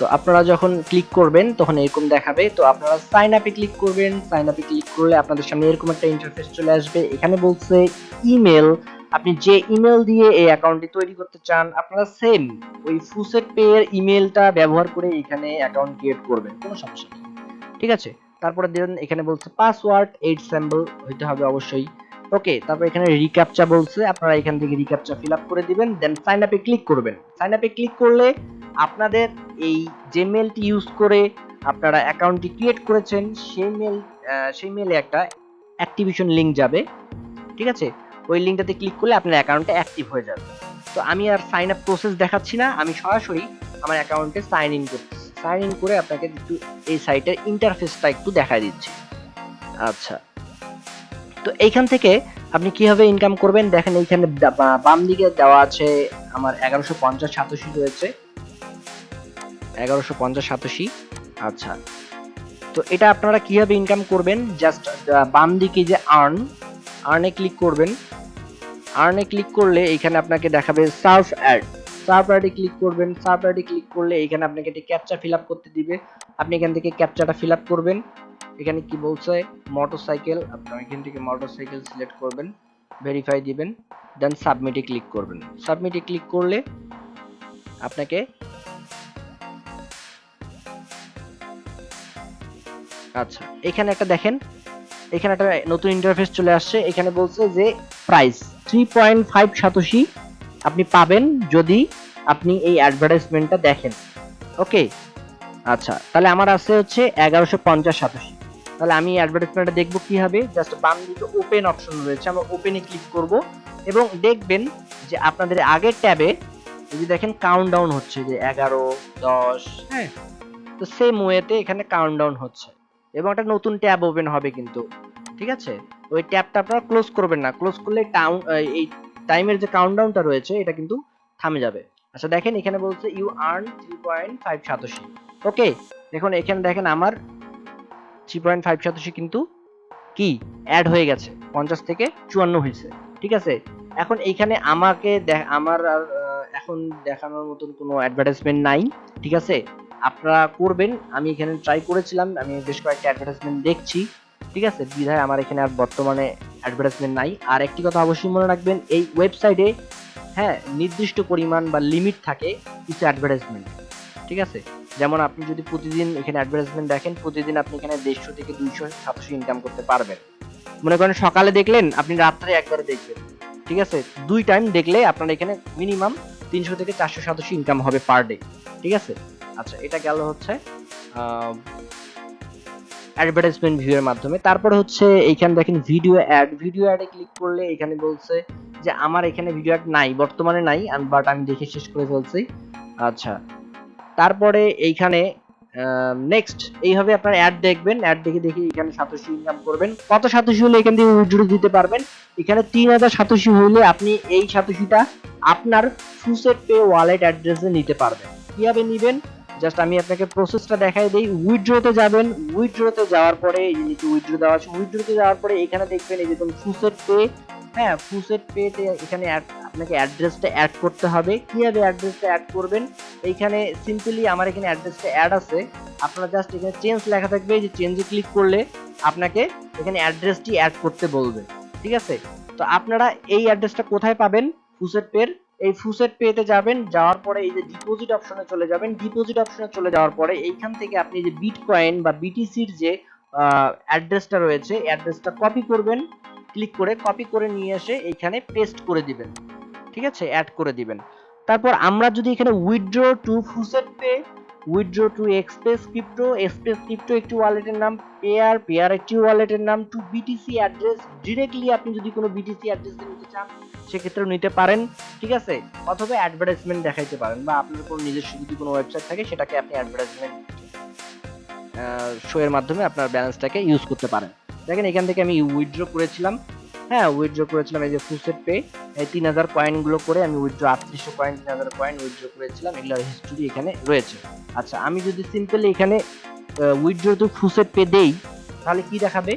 তো আপনারা যখন ক্লিক করবেন, তখন এরকম দেখাবে। তো আপনারা সাইন আপে ক্লিক করবেন। সাইন আপে ক্লিক করলে আপনাদের সামনে এরকম একটা ইন্টারফেস চলে আসবে। এখানে বলছে ইমেল আপনি যে ইমেল দিয়ে এই অ্যাকাউন্টটি তৈরি করতে চান, আপনারা সেম ওই ফুসেট পে এর ইমেলটা ব্যবহার করে এখানে অ্যাকাউন্ট ক্রিয়েট করবেন। কোনো সমস্যা নেই। ঠিক আছে? তারপরে দেখুন এখানে বলছে পাসওয়ার্ড এইট স্যাম্বল হইতে হবে অবশ্যই। ওকে তারপর এখানে রিক্যাপচা বলছে, আপনারা এখান থেকে রিক্যাপচা ফিল আপ করে দিবেন দেন সাইন আপে ক্লিক করবেন। সাইন আপে ক্লিক করলে আপনাদের এই যে মেলটি ইউজ করে আপনারা অ্যাকাউন্টটি ক্রিয়েট করেছেন, সেই মেল সেই মেলে একটা অ্যাক্টিভেশন লিংক যাবে, ঠিক আছে? ওই লিঙ্কটাতে ক্লিক করলে আপনার অ্যাকাউন্টটা অ্যাক্টিভ হয়ে যাবে। তো আমি আর সাইন আপ প্রসেস দেখাচ্ছি না, আমি সরাসরি আমার অ্যাকাউন্টে সাইন ইন করছি। সাইন ইন করে আপনাকে একটু এই সাইটের ইন্টারফেসটা একটু দেখাই দিচ্ছি। আচ্ছা। তো এইখান থেকে আপনি কীভাবে ইনকাম করবেন? দেখেন এইখানে বাম দিকে দেওয়া আছে আমার এগারোশো পঞ্চাশ সাতাশি রয়েছে। এগারোশো পঞ্চাশ সাতাশি আচ্ছা। তো এটা আপনারা কীভাবে ইনকাম করবেন? জাস্ট বাম দিকে যে আর্ন আর্নে ক্লিক করবেন। আর্নে ক্লিক করলে এখানে আপনাকে দেখাবে সার্ফ অ্যাড সার্ফ অ্যাডে ক্লিক করবেন। সার্ফ অ্যাডে ক্লিক করলে এখানে আপনাকে একটি ক্যাপচা ফিল করতে দিবে। আপনি এখান থেকে ক্যাপচাটা ফিল করবেন। এখানে কি বলছে? মোটরসাইকেল আপনারা এখান থেকে মোটরসাইকেল সিলেক্ট করবেন ভেরিফাই দিবেন দেন সাবমিটে ক্লিক করবেন। সাবমিটে ক্লিক করলে আপনাকে আচ্ছা এখানে একটা দেখেন, এখানে একটা নতুন ইন্টারফেস চলে আসছে, এখানে বলছে যে price three point five satoshi আপনি পাবেন যদি আপনি এই অ্যাডভার্টাইজমেন্টটা দেখেন। ওকে আচ্ছা তাহলে আমার আছে হচ্ছে এগারোশো পঞ্চাশ সাতাশি। তাহলে আমি অ্যাডভার্টাইজমেন্টটা দেখব কি হবে। জাস্ট বাম দিকে ওপেন অপশন রয়েছে আমরা ওপেনে ক্লিক করব এবং দেখবেন যে আপনাদের আগের ট্যাবে যদি দেখেন কাউন্ট ডাউন হচ্ছে যে এগারো দশ হ্যাঁ। তো সেম ওয়েতে এখানে কাউন্ট ডাউন হচ্ছে এবং একটা নতুন ট্যাব ওপেন হবে কিন্তু ঠিক আছে? ওই ট্যাবটা আপনারা ক্লোজ করবেন না। ক্লোজ করলে টাউন এই টাইমের যে কাউন্টডাউনটা রয়েছে এটা কিন্তু থামে যাবে। আচ্ছা দেখেন এখানে বলছে you earn three point five satoshi. Okay দেখুন এখানে দেখেন আমার থ্রি পয়েন্ট ফাইভ সাতাশি কিন্তু কি? অ্যাড হয়ে গেছে। পঞ্চাশ থেকে চুয়ান্ন হয়েছে। ঠিক আছে? এখন এইখানে আমাকে আমার আর এখন দেখানোর মতন কোনো অ্যাডভার্টাইজমেন্ট নাই। ঠিক আছে? আপনারা করবেন। আমি এখানে ট্রাই করেছিলাম। আমি বেশ কয়েকটা অ্যাডভার্টাইজমেন্ট দেখছি। ঠিক আছে? বিধায় আমার এখানে আর বর্তমানে অ্যাডভার্টাইজমেন্ট নাই। আর একটি কথা অবশ্যই মনে রাখবেন, এই ওয়েবসাইটে হ্যাঁ নির্দিষ্ট পরিমাণ বা লিমিট থাকে কিছু অ্যাডভার্টাইজমেন্ট ঠিক আছে? যেমন আপনি যদি প্রতিদিন এখানে অ্যাডভার্টাইজমেন্ট দেখেন, প্রতিদিন আপনি এখানে দেড়শো থেকে দুইশো, সাতশো ইনকাম করতে পারবেন। মনে করেন সকালে দেখলেন, আপনি রাত্রে একবারে দেখবেন। ঠিক আছে? দুই টাইম দেখলে আপনার এখানে মিনিমাম তিনশো থেকে চারশো, সাতশো ইনকাম হবে পার ডে ঠিক আছে? আচ্ছা এটা গেল হচ্ছে অ্যাডভার্টাইজমেন্ট ভিউ এর মাধ্যমে। তারপরে হচ্ছে এইখানে দেখেন ভিডিও অ্যাড ভিডিও অ্যাডে ক্লিক করলে এখানে বলছে যে, আমার এখানে ভিডিও অ্যাড নাই, বর্তমানে নাই বাট আমি দেখে শেষ করে ফেলছি। আচ্ছা তারপরে এইখানে নেক্সট এইভাবে আপনার অ্যাড দেখবেন অ্যাড দেখে দেখে এখানে সাতোশি ইনকাম করবেন। কত সাতোশি হলে এখান থেকে উইথড্র দিতে পারবেন? এখানে তিন হাজার সাতোশি হলে আপনি এই সাতোশিটা আপনার ফুসেট পে ওয়ালেট অ্যাড্রেসে নিতে পারবেন। কীভাবে নেবেন? জাস্ট আমি আপনাকে প্রসেসটা দেখাই দিই। উইথড্রতে যাবেন। উইথড্রতে যাওয়ার পরে নিচে উইথড্র দেওয়া আছে উইথড্রতে যাওয়ার পরে এখানে দেখবেন এই যে ফুসেট পে হ্যাঁ ফুসেট পেতে এখানে আপনাকে অ্যাড্রেসটা অ্যাড করতে হবে। কীভাবে অ্যাড্রেসটা অ্যাড করবেন? এইখানে সিম্পলি আমার এখানে অ্যাড্রেসটা অ্যাড আছে। আপনারা জাস্ট এখানে চেঞ্জ লেখা থাকবে যে চেঞ্জে ক্লিক করলে আপনাকে এখানে অ্যাড্রেসটি অ্যাড করতে বলবে। ঠিক আছে? তো আপনারা এই অ্যাড্রেসটা কোথায় পাবেন? ফুসেট পের এই ফুসেট পেতে যাবেন, যাওয়ার পরে এই যে ডিপোজিট অপশনে চলে যাবেন। ডিপোজিট অপশনে চলে যাওয়ার পরে এইখান থেকে আপনি যে বিটকয়েন বা বিটিসির যে অ্যাড্রেসটা রয়েছে অ্যাড্রেসটা কপি করবেন। ক্লিক করে কপি করে নিয়ে এসে এইখানে পেস্ট করে দিবেন। ঠিক আছে? অ্যাড করে দিবেন। তারপর আমরা যদি এখানে withdraw to FaucetPay withdraw to express crypto express crypto একটি ওয়ালেটের নাম পেয়ার পেয়ার একটি ওয়ালেটের নাম টু বিটিসি অ্যাড্রেস ডিরেক্টলি আপনি যদি কোনো বিটিসি অ্যাড্রেস নিতে চান, সেক্ষেত্রেও নিতে পারেন। ঠিক আছে? অথবা অ্যাডভার্টাইজমেন্ট দেখাইতে পারেন বা আপনার কোনো নিজস্ব যদি কোনো ওয়েবসাইট থাকে, সেটাকে আপনি অ্যাডভার্টাইজমেন্ট শো এর মাধ্যমে আপনার ব্যালেন্সটাকে ইউজ করতে পারেন। দেখেন, এখান থেকে আমি উইথড্র করেছিলাম। হ্যাঁ উইথড্র করেছিলাম এই যে ফুসেট পে এই তিন হাজার কয়েনগুলো করে আমি উইথড্র আটত্রিশশো কয়েন তিন হাজার কয়েন উইথড্র করেছিলাম। এগুলোর হিস্টোরি এখানে রয়েছে। আচ্ছা আমি যদি সিম্পলি এখানে উইথড্র তো ফুসেট পে দেই, তাহলে কি দেখাবে?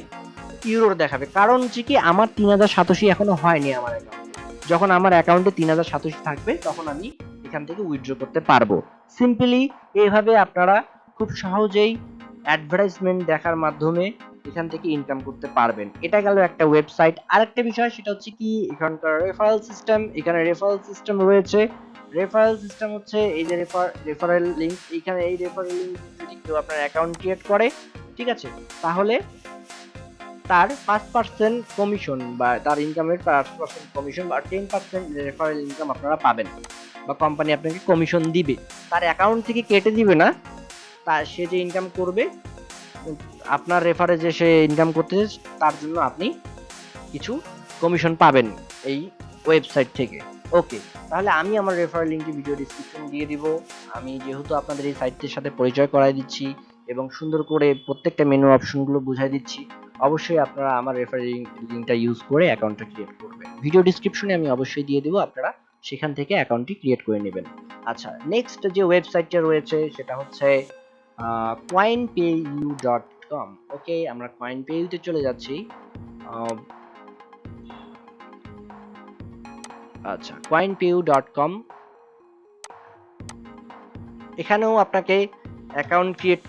ইউরোর দেখাবে। কারণ হচ্ছে কি, আমার তিন হাজার সাতাশি এখনও হয়নি আমার অ্যাকাউন্টে যখন আমার অ্যাকাউন্টে তিন হাজার সাতাশি থাকবে, তখন আমি এখান থেকে উইথড্র করতে পারব। সিম্পলি এইভাবে আপনারা খুব সহজেই অ্যাডভার্টাইজমেন্ট দেখার মাধ্যমে এখান থেকে ইনকাম করতে পারবেন। এটা গেল একটা ওয়েবসাইট আরেকটা বিষয়, সেটা হচ্ছে কি, এখানকার রেফারেল সিস্টেম এখানে রেফারেল সিস্টেম রয়েছে। রেফারেল সিস্টেম হচ্ছে এই যে রেফার রেফারেল লিংক এখানে এই রেফারেল লিংক যদি কেউ আপনার অ্যাকাউন্ট ক্রিয়েট করে, ঠিক আছে? তাহলে তার পাঁচ পার্সেন্ট কমিশন বা তার ইনকামের পাঁচ পার্সেন্ট কমিশন বা টেন পার্সেন্ট রেফারেল ইনকাম আপনারা পাবেন বা কোম্পানি আপনাকে কমিশন দিবে। তার অ্যাকাউন্ট থেকে কেটে দিবে না। তা সে যে ইনকাম করবে আপনার রেফারে যে সে ইনকাম করতে তার জন্য আপনি কিছু কমিশন পাবেন এই ওয়েবসাইট থেকে। ওকে তাহলে আমি আমার রেফারেল লিঙ্কটি ভিডিও ডিসক্রিপশন দিয়ে দিব। আমি যেহেতু আপনাদের এই সাইটটির সাথে পরিচয় করাই দিচ্ছি এবং সুন্দর করে প্রত্যেকটা মেনু অপশনগুলো বুঝাই দিচ্ছি, অবশ্যই আপনারা আমার রেফারেল লিঙ্কটা ইউজ করে অ্যাকাউন্টটা ক্রিয়েট করবেন। ভিডিও ডিসক্রিপশনে আমি অবশ্যই দিয়ে দেবো, আপনারা সেখান থেকে অ্যাকাউন্টটি ক্রিয়েট করে নেবেন। আচ্ছা নেক্সট যে ওয়েবসাইটটা রয়েছে, সেটা হচ্ছে coinpayu ডট কম ওকে আমরা coinpayu-তে চলে যাচ্ছি। আচ্ছা coinpayu ডট কম এখানেও আপনাকে অ্যাকাউন্ট ক্রিয়েট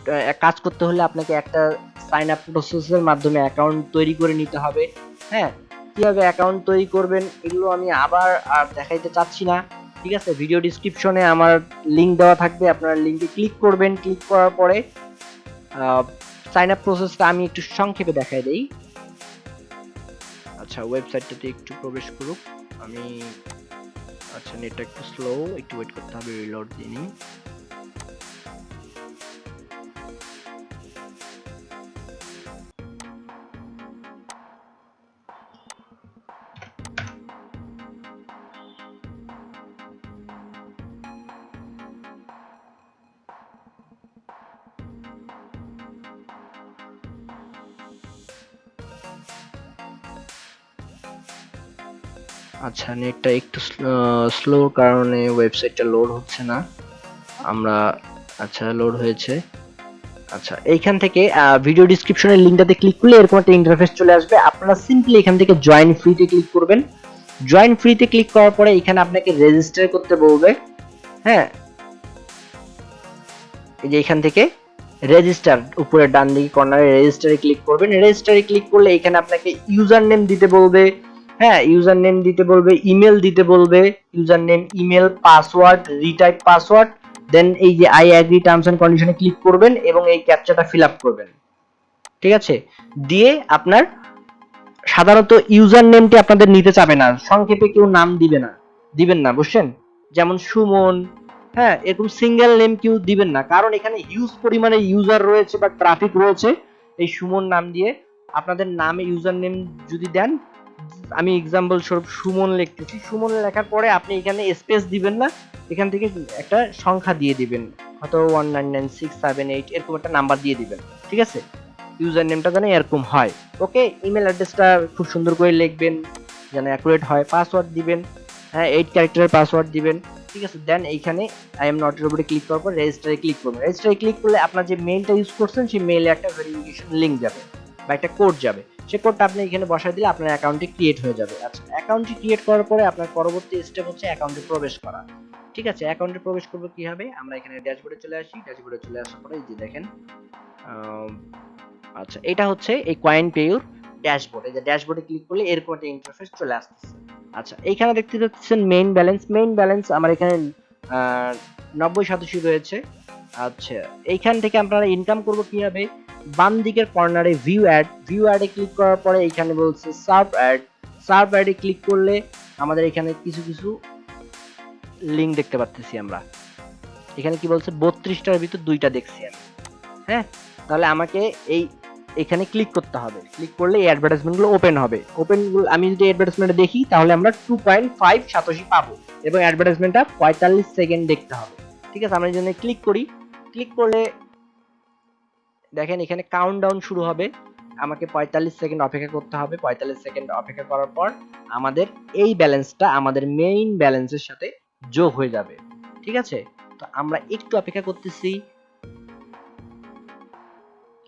কাজ করতে হলে আপনাকে একটা সাইন আপ প্রসেসের মাধ্যমে অ্যাকাউন্ট তৈরি করে নিতে হবে হ্যাঁ? কীভাবে অ্যাকাউন্ট তৈরি করবেন, এগুলো আমি আবার আর দেখাইতে চাচ্ছি না। ঠিক আছে ভিডিও ডিসক্রিপশনে আমার লিঙ্ক দেওয়া থাকবে, আপনারা লিঙ্কে ক্লিক করবেন ক্লিক করার পরে সাইন আপ প্রসেসটা আমি একটু সংক্ষেপে দেখাই দিই। আচ্ছা ওয়েবসাইটটাতে একটু প্রবেশ করুক। আমি আচ্ছা নেটটা একটু স্লো একটু ওয়েট করতে হবে রিলোড দিয়ে নিই। আচ্ছা নেটটা একটু স্লো কারণে ওয়েবসাইটটা লোড হচ্ছে না। আমরা আচ্ছা লোড হয়েছে। আচ্ছা এইখান থেকে ভিডিও ডিসক্রিপশনের লিঙ্কটাতে ক্লিক করলে এরকম একটা ইন্টারফেস চলে আসবে। আপনারা সিম্পলি এখান থেকে জয়েন ফ্রিতে ক্লিক করবেন। জয়েন ফ্রিতে ক্লিক করার পরে এখানে আপনাকে রেজিস্টার করতে বলবে। হ্যাঁ? এই যে এখান থেকে রেজিস্টার উপরে ডান দিকে কর্নারে রেজিস্টারে ক্লিক করবেন। রেজিস্টারে ক্লিক করলে এখানে আপনাকে ইউজার নেম দিতে বলবে। হ্যাঁ ইউজার নেম দিতে বলবে ইমেল দিতে বলবে user name email password retype password then এই যে আই অ্যাগ্রি টার্মস এন্ড কন্ডিশনে ক্লিক করবেন এবং এই ক্যাপচাটা ফিল আপ করবেন। ঠিক আছে? দিয়ে আপনার সাধারণত ইউজার নেমটি আপনাদের নিতে চাবে না, সংক্ষেপে কেউ নাম দিবে না, দিবেন না, বুঝছেন? যেমন সুমন হ্যাঁ এরকম সিঙ্গেল নেম কেউ দিবেন না, কারণ এখানে হিউজ পরিমাণে ইউজার রয়েছে বা ট্রাফিক রয়েছে, এই সুমন নাম দিয়ে আপনাদের নামে ইউজার নেম যদি দেন আমি এক্সাম্পল স্বরূপ সুমন লিখতেছি। সুমন লেখার পরে আপনি এখানে স্পেস দিবেন না, এখান থেকে একটা সংখ্যা দিয়ে দিবেন। হয়তো one nine nine six seven eight এরকম একটা নাম্বার দিয়ে দিবেন, ঠিক আছে? ইউজার নেমটা যেন এরকম হয়। ওকে ইমেল অ্যাড্রেসটা খুব সুন্দর করে লিখবেন, যেন অ্যাকুরেট হয়। পাসওয়ার্ড দিবেন হ্যাঁ এইট ক্যারেক্টারের পাসওয়ার্ড দিবেন, ঠিক আছে? দেন এইখানে আই এম নটের উপরে ক্লিক করার পর রেজিস্টারে ক্লিক করবেন। রেজিস্টারে ক্লিক করলে আপনার যে মেইলটা ইউজ করছেন, সেই মেইলে একটা ভেরিফিকেশন লিঙ্ক যাবে বা একটা কোড যাবে। সে কোডটা আপনি এখানে বসায় দিলে আপনার অ্যাকাউন্টটি ক্রিয়েট হয়ে যাবে। আচ্ছা অ্যাকাউন্টটি ক্রিয়েট করার পরে আপনার পরবর্তী স্টেপ হচ্ছে অ্যাকাউন্টে প্রবেশ করা। ঠিক আছে অ্যাকাউন্টে প্রবেশ করব কীভাবে? আমরা এখানে ড্যাশবোর্ডে চলে আসি। ড্যাশবোর্ডে চলে আসার পরে এই যে দেখেন আচ্ছা এটা হচ্ছে এই কয়েন পেয়ুর ড্যাশবোর্ড এই যে ড্যাশবোর্ডে ক্লিক করলে এরকম একটা ইন্টারফেস চলে আসতেছে। আচ্ছা এইখানে দেখতে পাচ্ছেন মেইন ব্যালেন্স মেইন ব্যালেন্স আমার এখানে নব্বই শতাংশ রয়েছে। আচ্ছা এইখান থেকে আপনারা ইনকাম করব কীভাবে? বাম দিকের কর্নারে ভিউ অ্যাড ভিউ অ্যাডে ক্লিক করার পরে এখানে বলছে সার্ভ অ্যাড সার্ভ অ্যাডে ক্লিক করলে আমাদের এখানে কিছু কিছু লিঙ্ক দেখতে পাচ্ছি আমরা। এখানে কি বলছে? বত্রিশটার ভিতর দুইটা দেখছি আমি। হ্যাঁ? তাহলে আমাকে এই, এখানে ক্লিক করতে হবে। ক্লিক করলে এই অ্যাডভার্টাইজমেন্টগুলো ওপেন হবে। ওপেন আমি যদি অ্যাডভার্টাইজমেন্টে দেখি, তাহলে আমরা টু পয়েন্ট ফাইভ সাতাশি পাবো এবং অ্যাডভার্টাইজমেন্টটা পঁয়তাল্লিশ সেকেন্ড দেখতে হবে। ঠিক আছে? আমরা যদি ক্লিক করি। ক্লিক করলে দেখেন, এখানে কাউন্টডাউন শুরু হবে। আমাকে পঁয়তাল্লিশ সেকেন্ড অপেক্ষা করতে হবে। পঁয়তাল্লিশ সেকেন্ড অপেক্ষা করার পর আমাদের এই ব্যালেন্সটা, আমাদের মেইন ব্যালেন্সের সাথে যোগ হয়ে যাবে। ঠিক আছে? তো আমরা একটু অপেক্ষা করতেছি।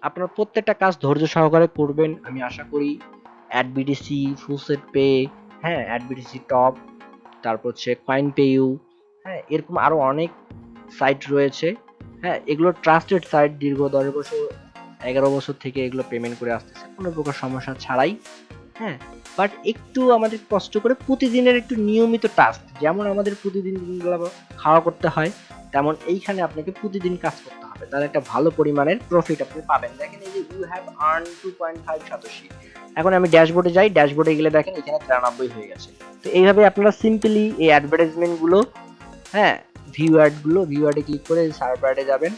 আপনার প্রত্যেকটা কাজ ধৈর্য সহকারে করবেন, আমি আশা করি। অ্যাডবিডিসি ফুলসেট পে হ্যাঁ অ্যাডবিডিসি টপ তারপর হচ্ছে কয়েন পে ইউ হ্যাঁ এরকম আরও অনেক সাইট রয়েছে। হ্যাঁ এগুলো ট্রাস্টেড সাইট দীর্ঘ দশ বছর, এগারো বছর থেকে এগুলো পেমেন্ট করে আসতেছে, কোনো প্রকার সমস্যা ছাড়াই হ্যাঁ বাট একটু আমাদের কষ্ট করে প্রতিদিনের একটু নিয়মিত টাস্ক যেমন আমাদের প্রতিদিন খাওয়া করতে হয়, তেমন এইখানে আপনাকে প্রতিদিন কাজ করতে হবে, তাহলে একটা ভালো পরিমাণের প্রফিট আপনি পাবেন। দেখেন এই যে you have earn two point five satoshi এখন আমি ড্যাশবোর্ডে যাই ড্যাশবোর্ডে গেলে দেখেন এখানে তিরানব্বই হয়ে গেছে। তো এইভাবে আপনারা সিম্পলি এই অ্যাডভার্টাইজমেন্টগুলো হ্যাঁ ভিউ অ্যাডগুলো ভিউ অ্যাডে ক্লিক করে সার্ভ অ্যাডে যাবেন।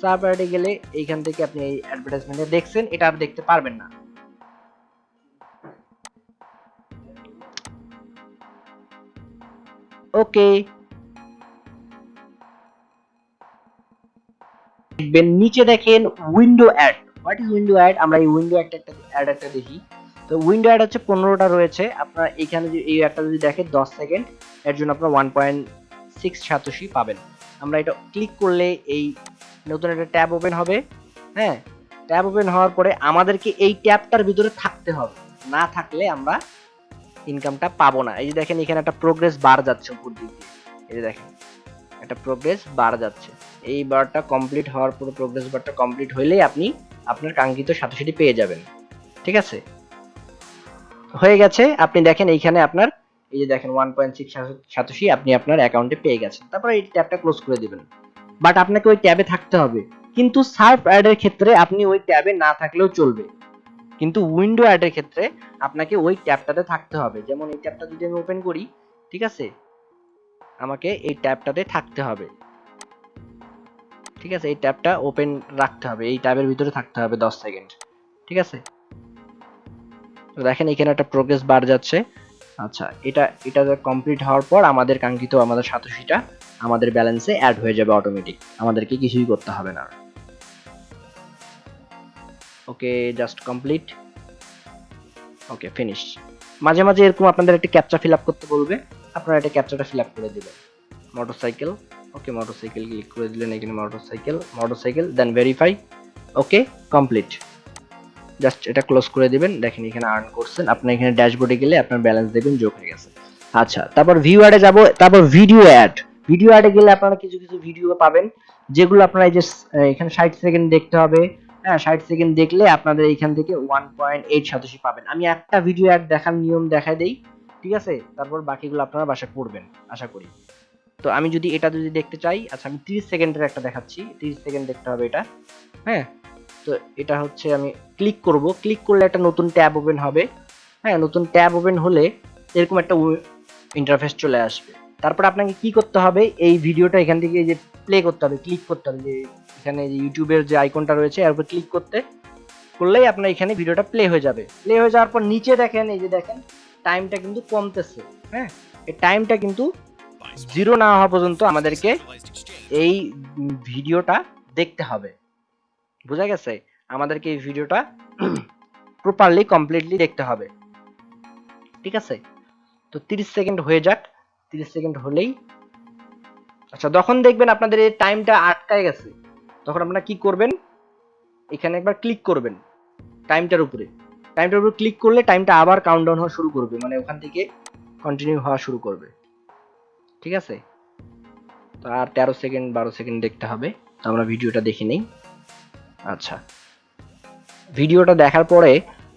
সার্ভ অ্যাডে গেলে এইখান থেকে আপনি এই অ্যাডভার্টাইজমেন্টে দেখছেন, এটা আর দেখতে পারবেন না। ওকে। দেখবেন, নিচে দেখেন window ad what is window ad আমরা এই উইন্ডো অ্যাড একটা অ্যাড একটা দেখি। তো উইন্ডো অ্যাড হচ্ছে পনেরোটা রয়েছে। আপনার এখানে এই একটা যদি দেখেন, দশ সেকেন্ড এর জন্য আপনার ওয়ান পয়েন্ট সিক্স সাতশি পাবেন। আমরা এটা ক্লিক করলে এই নতুন একটা ট্যাব ওপেন হবে। হ্যাঁ ট্যাব ওপেন হওয়ার পরে আমাদেরকে এই ট্যাবটার ভিতরে থাকতে হবে। না থাকলে আমরা ইনকামটা পাবো না। এই যে দেখেন, এখানে একটা প্রোগ্রেস বার যাচ্ছে উপর দিক এই যে দেখেন, একটা প্রোগ্রেস বার যাচ্ছে। এই বারটা কমপ্লিট হওয়ার পরে প্রোগ্রেস বারটা কমপ্লিট হইলেই আপনি আপনার কাঙ্ক্ষিত সাথে পেয়ে যাবেন। ঠিক আছে? হয়ে গেছে। আপনি দেখেন, এইখানে আপনার এই যে দেখেন ওয়ান পয়েন্ট সিক্স সাতাশি আপনি আপনার অ্যাকাউন্টে পেয়ে গেছেন। তারপরে এই ট্যাবটা ক্লোজ করে দিবেন। বাট আপনাকে ওই ট্যাবে থাকতে হবে। কিন্তু সার্ফ অ্যাডের ক্ষেত্রে আপনি ওই ট্যাবে না থাকলেও চলবে। কিন্তু উইন্ডো অ্যাডের ক্ষেত্রে আপনাকে ওই ট্যাবটাতে থাকতে হবে। যেমন এই ট্যাবটা যদি আমি ওপেন করি, ঠিক আছে? আমাকে এই ট্যাবটাতে থাকতে হবে। ঠিক আছে? এই ট্যাবটা ওপেন রাখতে হবে। এই ট্যাবের ভিতরে থাকতে হবে দশ সেকেন্ড ঠিক আছে? তো দেখেন এখানে একটা প্রোগ্রেস বার যাচ্ছে। আচ্ছা এটা এটা কমপ্লিট হওয়ার পর আমাদের কাঙ্ক্ষিত আমাদের সাতশিটা আমাদের ব্যালেন্সে অ্যাড হয়ে যাবে অটোমেটিক আমাদেরকে কিছুই করতে হবে না। Okay just complete okay finish মাঝে মাঝে এরকম আপনাদের একটা ক্যাপচা ফিল করতে বলবে, আপনারা এটা ক্যাপচাটা ফিল করে দিবেন। মোটরসাইকেল ওকে মোটরসাইকেল ক্লিক করে দিলেন, এখানে motorcycle motorcycle then verify okay complete just এটা ক্লোজ করে দিবেন, দেখেন এখানে আর্ন করছেন। আপনি এখানে ড্যাশবোর্ডে গেলে আপনার ব্যালেন্স দেখবেন, যোগ হয়ে গেছে। আচ্ছা তারপর ভিউ অ্যাডে যাব, তারপর ভিডিও অ্যাড ভিডিও অ্যাডে গেলে আপনারা কিছু কিছু ভিডিও পাবেন, যেগুলো আপনারা এই যে এখানে ষাট সেকেন্ড দেখতে হবে। হ্যাঁ ষাট সেকেন্ড দেখলে আপনাদের এইখান থেকে ওয়ান পয়েন্ট এইট সাতাশি পাবেন। আমি একটা ভিডিও অ্যাড দেখার নিয়ম দেখাই দেই, ঠিক আছে? তারপর বাকিগুলো আপনারা বাসা করবেন আশা করি। তো আমি যদি এটা যদি দেখতে চাই আচ্ছা আমি তিরিশ সেকেন্ডের একটা দেখাচ্ছি। তিরিশ সেকেন্ড দেখতে হবে এটা। হ্যাঁ তো এটা হচ্ছে আমি ক্লিক করব। ক্লিক করলে একটা নতুন ট্যাব ওপেন হবে। হ্যাঁ নতুন ট্যাব ওপেন হলে এরকম একটা ইন্টারফেস চলে আসবে। তারপর আপনাকে কি করতে হবে? এই ভিডিওটা এখান থেকে যে প্লে করতে হবে ক্লিক করতে হবে। যে এখানে যে ইউটিউবের যে আইকনটা রয়েছে, এর উপর ক্লিক করতে, করলেই আপনার এখানে ভিডিওটা প্লে হয়ে যাবে। প্লে হয়ে যাওয়ার পর নিচে দেখেন, এই যে দেখেন টাইমটা কিন্তু কমতেছে। হ্যাঁ এই টাইমটা কিন্তু জিরো না হওয়া পর্যন্ত আমাদেরকে এই ভিডিওটা দেখতে হবে। বোঝা গেছে? আমাদেরকে এই ভিডিওটা প্রপারলি কমপ্লিটলি দেখতে হবে। ঠিক আছে? তো 30 সেকেন্ড হয়ে যাক। 30 সেকেন্ড হলেই আচ্ছা যখন দেখবেন আপনাদের এই টাইমটা আটকায় গেছে, তখন আপনারা কি করবেন? এখানে একবার ক্লিক করবেন টাইমটার উপরে। টাইমটার উপরে ক্লিক করলে টাইমটা আবার কাউন্টডাউন হওয়া শুরু করবে মানে ওখান থেকে কন্টিনিউ হওয়া শুরু করবে। ঠিক আছে? তো আর তেরো সেকেন্ড, বারো সেকেন্ড দেখতে হবে। তো আমরা ভিডিওটা দেখে নেই। আচ্ছা। ভিডিওটা দেখার পরে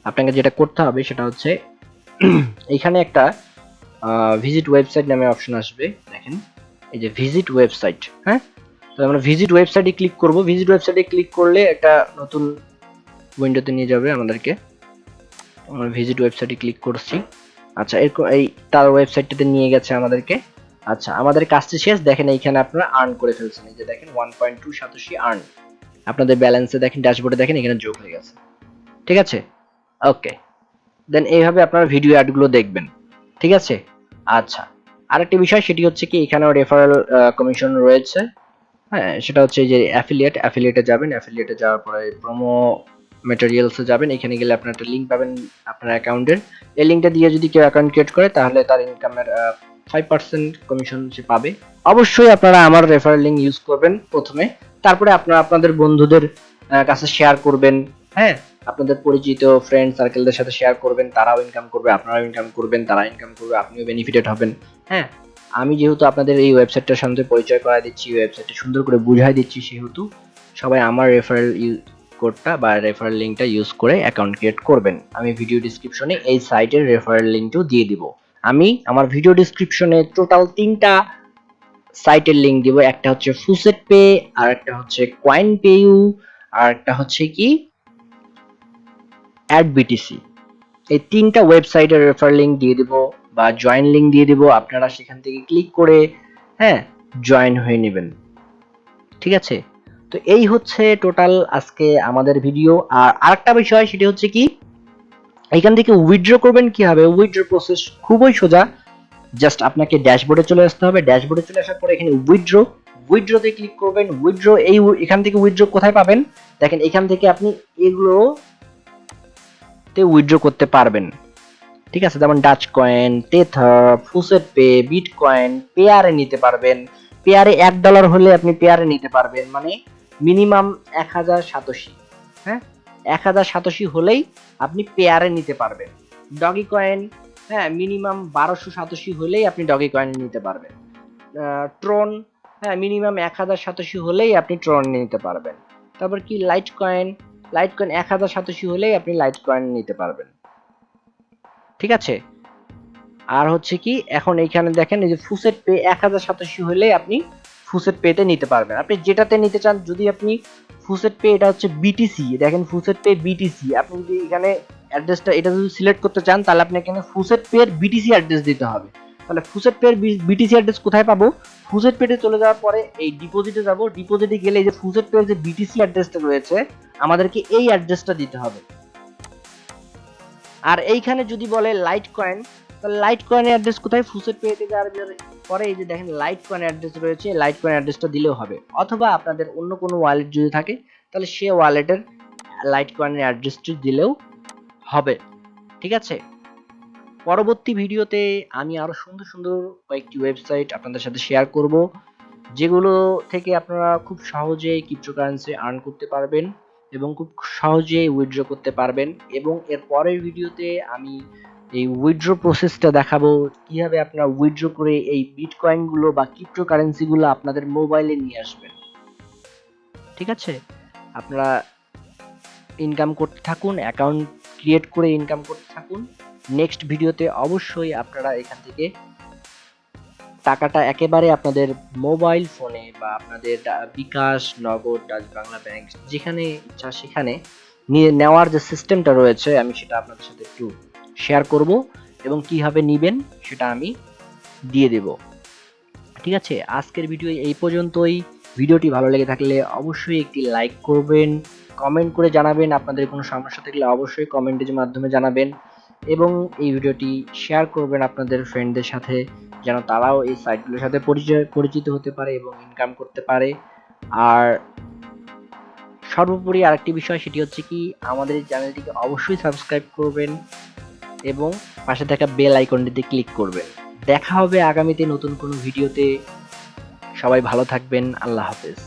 আপনাকে যেটা করতে হবে সেটা হচ্ছে এখানে একটা ভিজিট ওয়েবসাইট নামে অপশন আসবে, দেখেন। এই যে ভিজিট ওয়েবসাইট হ্যাঁ? তো আমরা ভিজিট ওয়েবসাইটে ক্লিক করব। ভিজিট ওয়েবসাইটে ক্লিক করলে একটা নতুন উইন্ডোতে নিয়ে যাবে আমাদেরকে। আমরা ভিজিট ওয়েবসাইটে ক্লিক করছি। আচ্ছা এরকম এই তার ওয়েবসাইটটাতে নিয়ে গেছে আমাদেরকে। আচ্ছা আমাদের কাজটি শেষ। দেখেন এইখানে আপনারা আর্ন করে ফেলছেন। এই যে দেখেন one point two satoshi earn আপনাদের ব্যালেন্সে দেখেন ড্যাশবোর্ডে দেখেন, এখানে যোগ হয়ে গেছে। ঠিক আছে? ওকে দেন এইভাবে আপনারা ভিডিও অ্যাডগুলো দেখবেন। ঠিক আছে? আচ্ছা। আরেকটি বিষয়, সেটি হচ্ছে কি, এখানেও রেফারেল কমিশন রয়েছে। হ্যাঁ সেটা হচ্ছে যে অ্যাফিলিয়েট অ্যাফিলিয়েটে যাবেন। অ্যাফিলিয়েটে যাওয়ার পরে প্রোমো ম্যাটেরিয়ালসে যাবেন। এখানে গেলে আপনার একটা লিঙ্ক পাবেন আপনার অ্যাকাউন্টের এই লিঙ্কটা দিয়ে যদি কেউ অ্যাকাউন্ট ক্রিয়েট করে, তাহলে তার ইনকামের ফাইভ পার্সেন্ট কমিশন সে পাবে। অবশ্যই আপনারা আমার রেফারেল লিঙ্ক ইউজ করবেন প্রথমে। তারপরে আপনারা আপনাদের বন্ধুদের কাছে শেয়ার করবেন। হ্যাঁ। আপনাদের পরিচিত ফ্রেন্ড সার্কেলদের সাথে শেয়ার করবেন তারাও ইনকাম করবে আপনারাও ইনকাম করবেন তারা ইনকাম করবে আপনিও বেনিফিটেড হবেন। হ্যাঁ। আমি যেহেতু আপনাদের এই ওয়েবসাইটটার সাথে পরিচয় করা দিচ্ছি ওয়েবসাইটটা সুন্দর করে বুঝাই দিচ্ছি সেহেতু সবাই আমার রেফারেল কোডটা বা রেফারেল লিঙ্কটা ইউজ করে অ্যাকাউন্ট ক্রিয়েট করবেন। আমি ভিডিও ডিসক্রিপশনে এই সাইটের রেফারেল লিঙ্কটাও দিয়ে দিব। আমি আমার ভিডিও ডিসক্রিপশনে টোটাল তিনটা সাইটের লিঙ্ক দিব, একটা হচ্ছে ফুসেট পে আর একটা হচ্ছে কয়েন পেইউ আর একটা হচ্ছে কি? অ্যাড বিটিসি এই তিনটা ওয়েবসাইটের রেফার লিংক দিয়ে দিব বা জয়েন লিংক দিয়ে দিব, আপনারা সেখান থেকে ক্লিক করে হ্যাঁ জয়েন হয়ে নেবেন। ঠিক আছে? তো এই হচ্ছে টোটাল আজকে আমাদের ভিডিও আর আরেকটা বিষয়, সেটি হচ্ছে কি? এখান থেকে উইথড্র করবেন কীভাবে? উইথড্র প্রসেস খুবই সোজা। জাস্ট আপনাকে ড্যাশবোর্ডে চলে আসতে হবে। ড্যাশবোর্ডে চলে আসার পরে এখানে উইথড্র উইথড্রতে ক্লিক করবেন। উইথড্র এই এখান থেকে উইথড্র কোথায় পাবেন? দেখেন, এখান থেকে আপনি এগুলো তে উইথড্র করতে পারবেন। ঠিক আছে? যেমন dutch coin Tether FaucetPay bitcoin পেয়ারে নিতে পারবেন। পেয়ারে এক ডলার হলে আপনি পেয়ারে নিতে পারবেন। মানে মিনিমাম এক হাজার সাতাশি। হ্যাঁ? এক হাজার সাতাশি হলেই আপনি পেয়ারে নিতে পারবেন। ডগি কয়েন হ্যাঁ মিনিমাম বারোশো সাতাশি হলেই আপনি ডগি কয়েন নিতে পারবেন। ট্রন হ্যাঁ মিনিমাম এক হাজার সাতাশি হলেই আপনি ট্রন নিতে পারবেন। তারপর কি লাইট কয়েন লাইট কয়েন এক হাজার সাতাশি হলেই আপনি লাইট কয়েন নিতে পারবেন। ঠিক আছে? আর হচ্ছে কি, এখন এইখানে দেখেন, এই যে ফুসেট পে এক হাজার সাতাশি হলেই আপনি ফুসেট পেতে নিতে পারবেন। আপনি যেটাতে নিতে চান, যদি আপনি ফুসেট পে এটা হচ্ছে বিটিসি দেখেন ফুসেট পে বিটিসি আপনি যদি এখানে অ্যাড্রেসটা এটা যদি সিলেক্ট করতে চান, তাহলে আপনি এখানে ফুসেট পে এর বিটিসি অ্যাড্রেস দিতে হবে। তাহলে ফুসেট পে এর বিটিসি অ্যাড্রেস কোথায় পাবো? ফুসেট পেতে চলে যাওয়ার পরে এই ডিপোজিটে যাব। ডিপোজিটে গেলে এই যে ফুসেট পে যে বিটিসি অ্যাড্রেসটা রয়েছে, আমাদেরকে এই অ্যাড্রেসটা দিতে হবে। আর এইখানে যদি বলে লাইট কয়েন তাহলে লাইট কয়েনের অ্যাড্রেস কোথায়? ফুসেট পেতে যাওয়ার পরে এই যে দেখেন লাইট কয়েন অ্যাড্রেস রয়েছে লাইট কয়েন অ্যাড্রেসটা দিলেও হবে। অথবা আপনাদের অন্য কোনো ওয়ালেট যদি থাকে, তাহলে সে ওয়ালেটের লাইট কয়েনের অ্যাড্রেসটি দিলেও হবে, ঠিক আছে? পরবর্তী ভিডিওতে আমি আরও সুন্দর সুন্দর কয়েকটি ওয়েবসাইট আপনাদের সাথে শেয়ার করব, যেগুলো থেকে আপনারা খুব সহজেই ক্রিপ্টোকারেন্সি আর্ন করতে পারবেন এবং খুব সহজেই উইথড্র করতে পারবেন এবং এর পরের ভিডিওতে আমি এই উইথড্র প্রসেসটা দেখাবো, কীভাবে আপনারা উইথড্র করে এই বিটকয়েনগুলো বা ক্রিপ্টোকারেন্সিগুলো আপনাদের মোবাইলে নিয়ে আসবেন। ঠিক আছে? আপনারা ইনকাম করতে থাকুন অ্যাকাউন্ট ক্রিয়েট করে ইনকাম করতে থাকুন। নেক্সট ভিডিওতে অবশ্যই আপনারা এখান থেকে টাকাটা একেবারে আপনাদের মোবাইল ফোনে বা আপনাদের বিকাশ, নগদ, ডাচ বাংলা ব্যাংক যেখানে ইচ্ছা সেখানে নিয়ে নেওয়ার যে সিস্টেমটা রয়েছে, আমি সেটা আপনাদের সাথে একটু শেয়ার করব এবং কীভাবে নিবেন সেটা আমি দিয়ে দেব। ঠিক আছে? আজকের ভিডিও এই পর্যন্তই। ভিডিওটি ভালো লেগে থাকলে অবশ্যই একটি লাইক করবেন। কমেন্ট করে জানাবেন। আপনাদের কোনো সমস্যা থাকলে অবশ্যই কমেন্টের মাধ্যমে জানাবেন এবং এই ভিডিওটি শেয়ার করবেন আপনাদের ফ্রেন্ডদের সাথে যেন তারাও এই সাইটগুলোর সাথে পরিচয়, পরিচিত হতে পারে এবং ইনকাম করতে পারে। আর সর্বোপরি আরেকটি বিষয়, সেটি হচ্ছে কি, আমাদের চ্যানেলটিকে অবশ্যই সাবস্ক্রাইব করবেন এবং পাশে থাকা বেল আইকনটিতে ক্লিক করবেন। দেখা হবে আগামীতে নতুন কোনো ভিডিওতে সবাই ভালো থাকবেন। আল্লাহ হাফেজ।